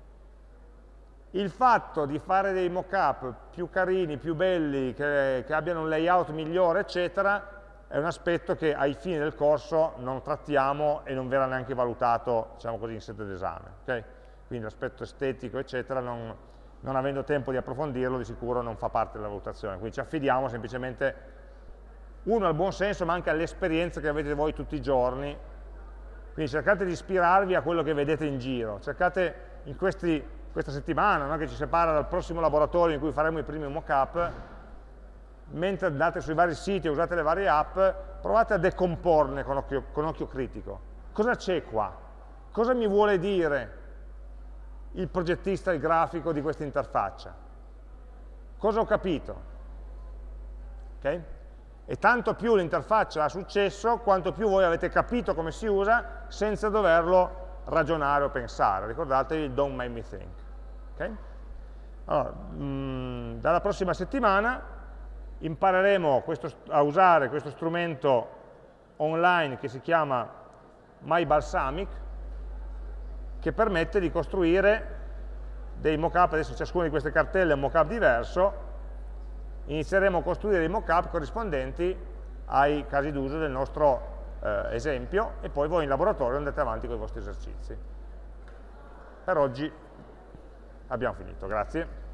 Il fatto di fare dei mockup più carini, più belli, che, che abbiano un layout migliore, eccetera, è un aspetto che ai fini del corso non trattiamo e non verrà neanche valutato, diciamo così, in sede d'esame. Okay? Quindi l'aspetto estetico, eccetera, non, non, avendo tempo di approfondirlo, di sicuro non fa parte della valutazione. Quindi ci affidiamo semplicemente, uno al buon senso, ma anche all'esperienza che avete voi tutti i giorni. Quindi cercate di ispirarvi a quello che vedete in giro. Cercate in questi, questa settimana, no, che ci separa dal prossimo laboratorio in cui faremo i primi mock-up, mentre andate sui vari siti e usate le varie app, provate a decomporne con occhio, con occhio critico. Cosa c'è qua? Cosa mi vuole dire il progettista, il grafico di questa interfaccia? Cosa ho capito? Okay? E tanto più l'interfaccia ha successo, quanto più voi avete capito come si usa senza doverlo ragionare o pensare. Ricordatevi il don't make me think. Okay? Allora, mh, mm, dalla prossima settimana impareremo questo, a usare questo strumento online che si chiama MyBalsamic che permette di costruire dei mockup, adesso ciascuna di queste cartelle è un mockup diverso, inizieremo a costruire i mockup corrispondenti ai casi d'uso del nostro eh, esempio e poi voi in laboratorio andate avanti con i vostri esercizi. Per oggi abbiamo finito, grazie.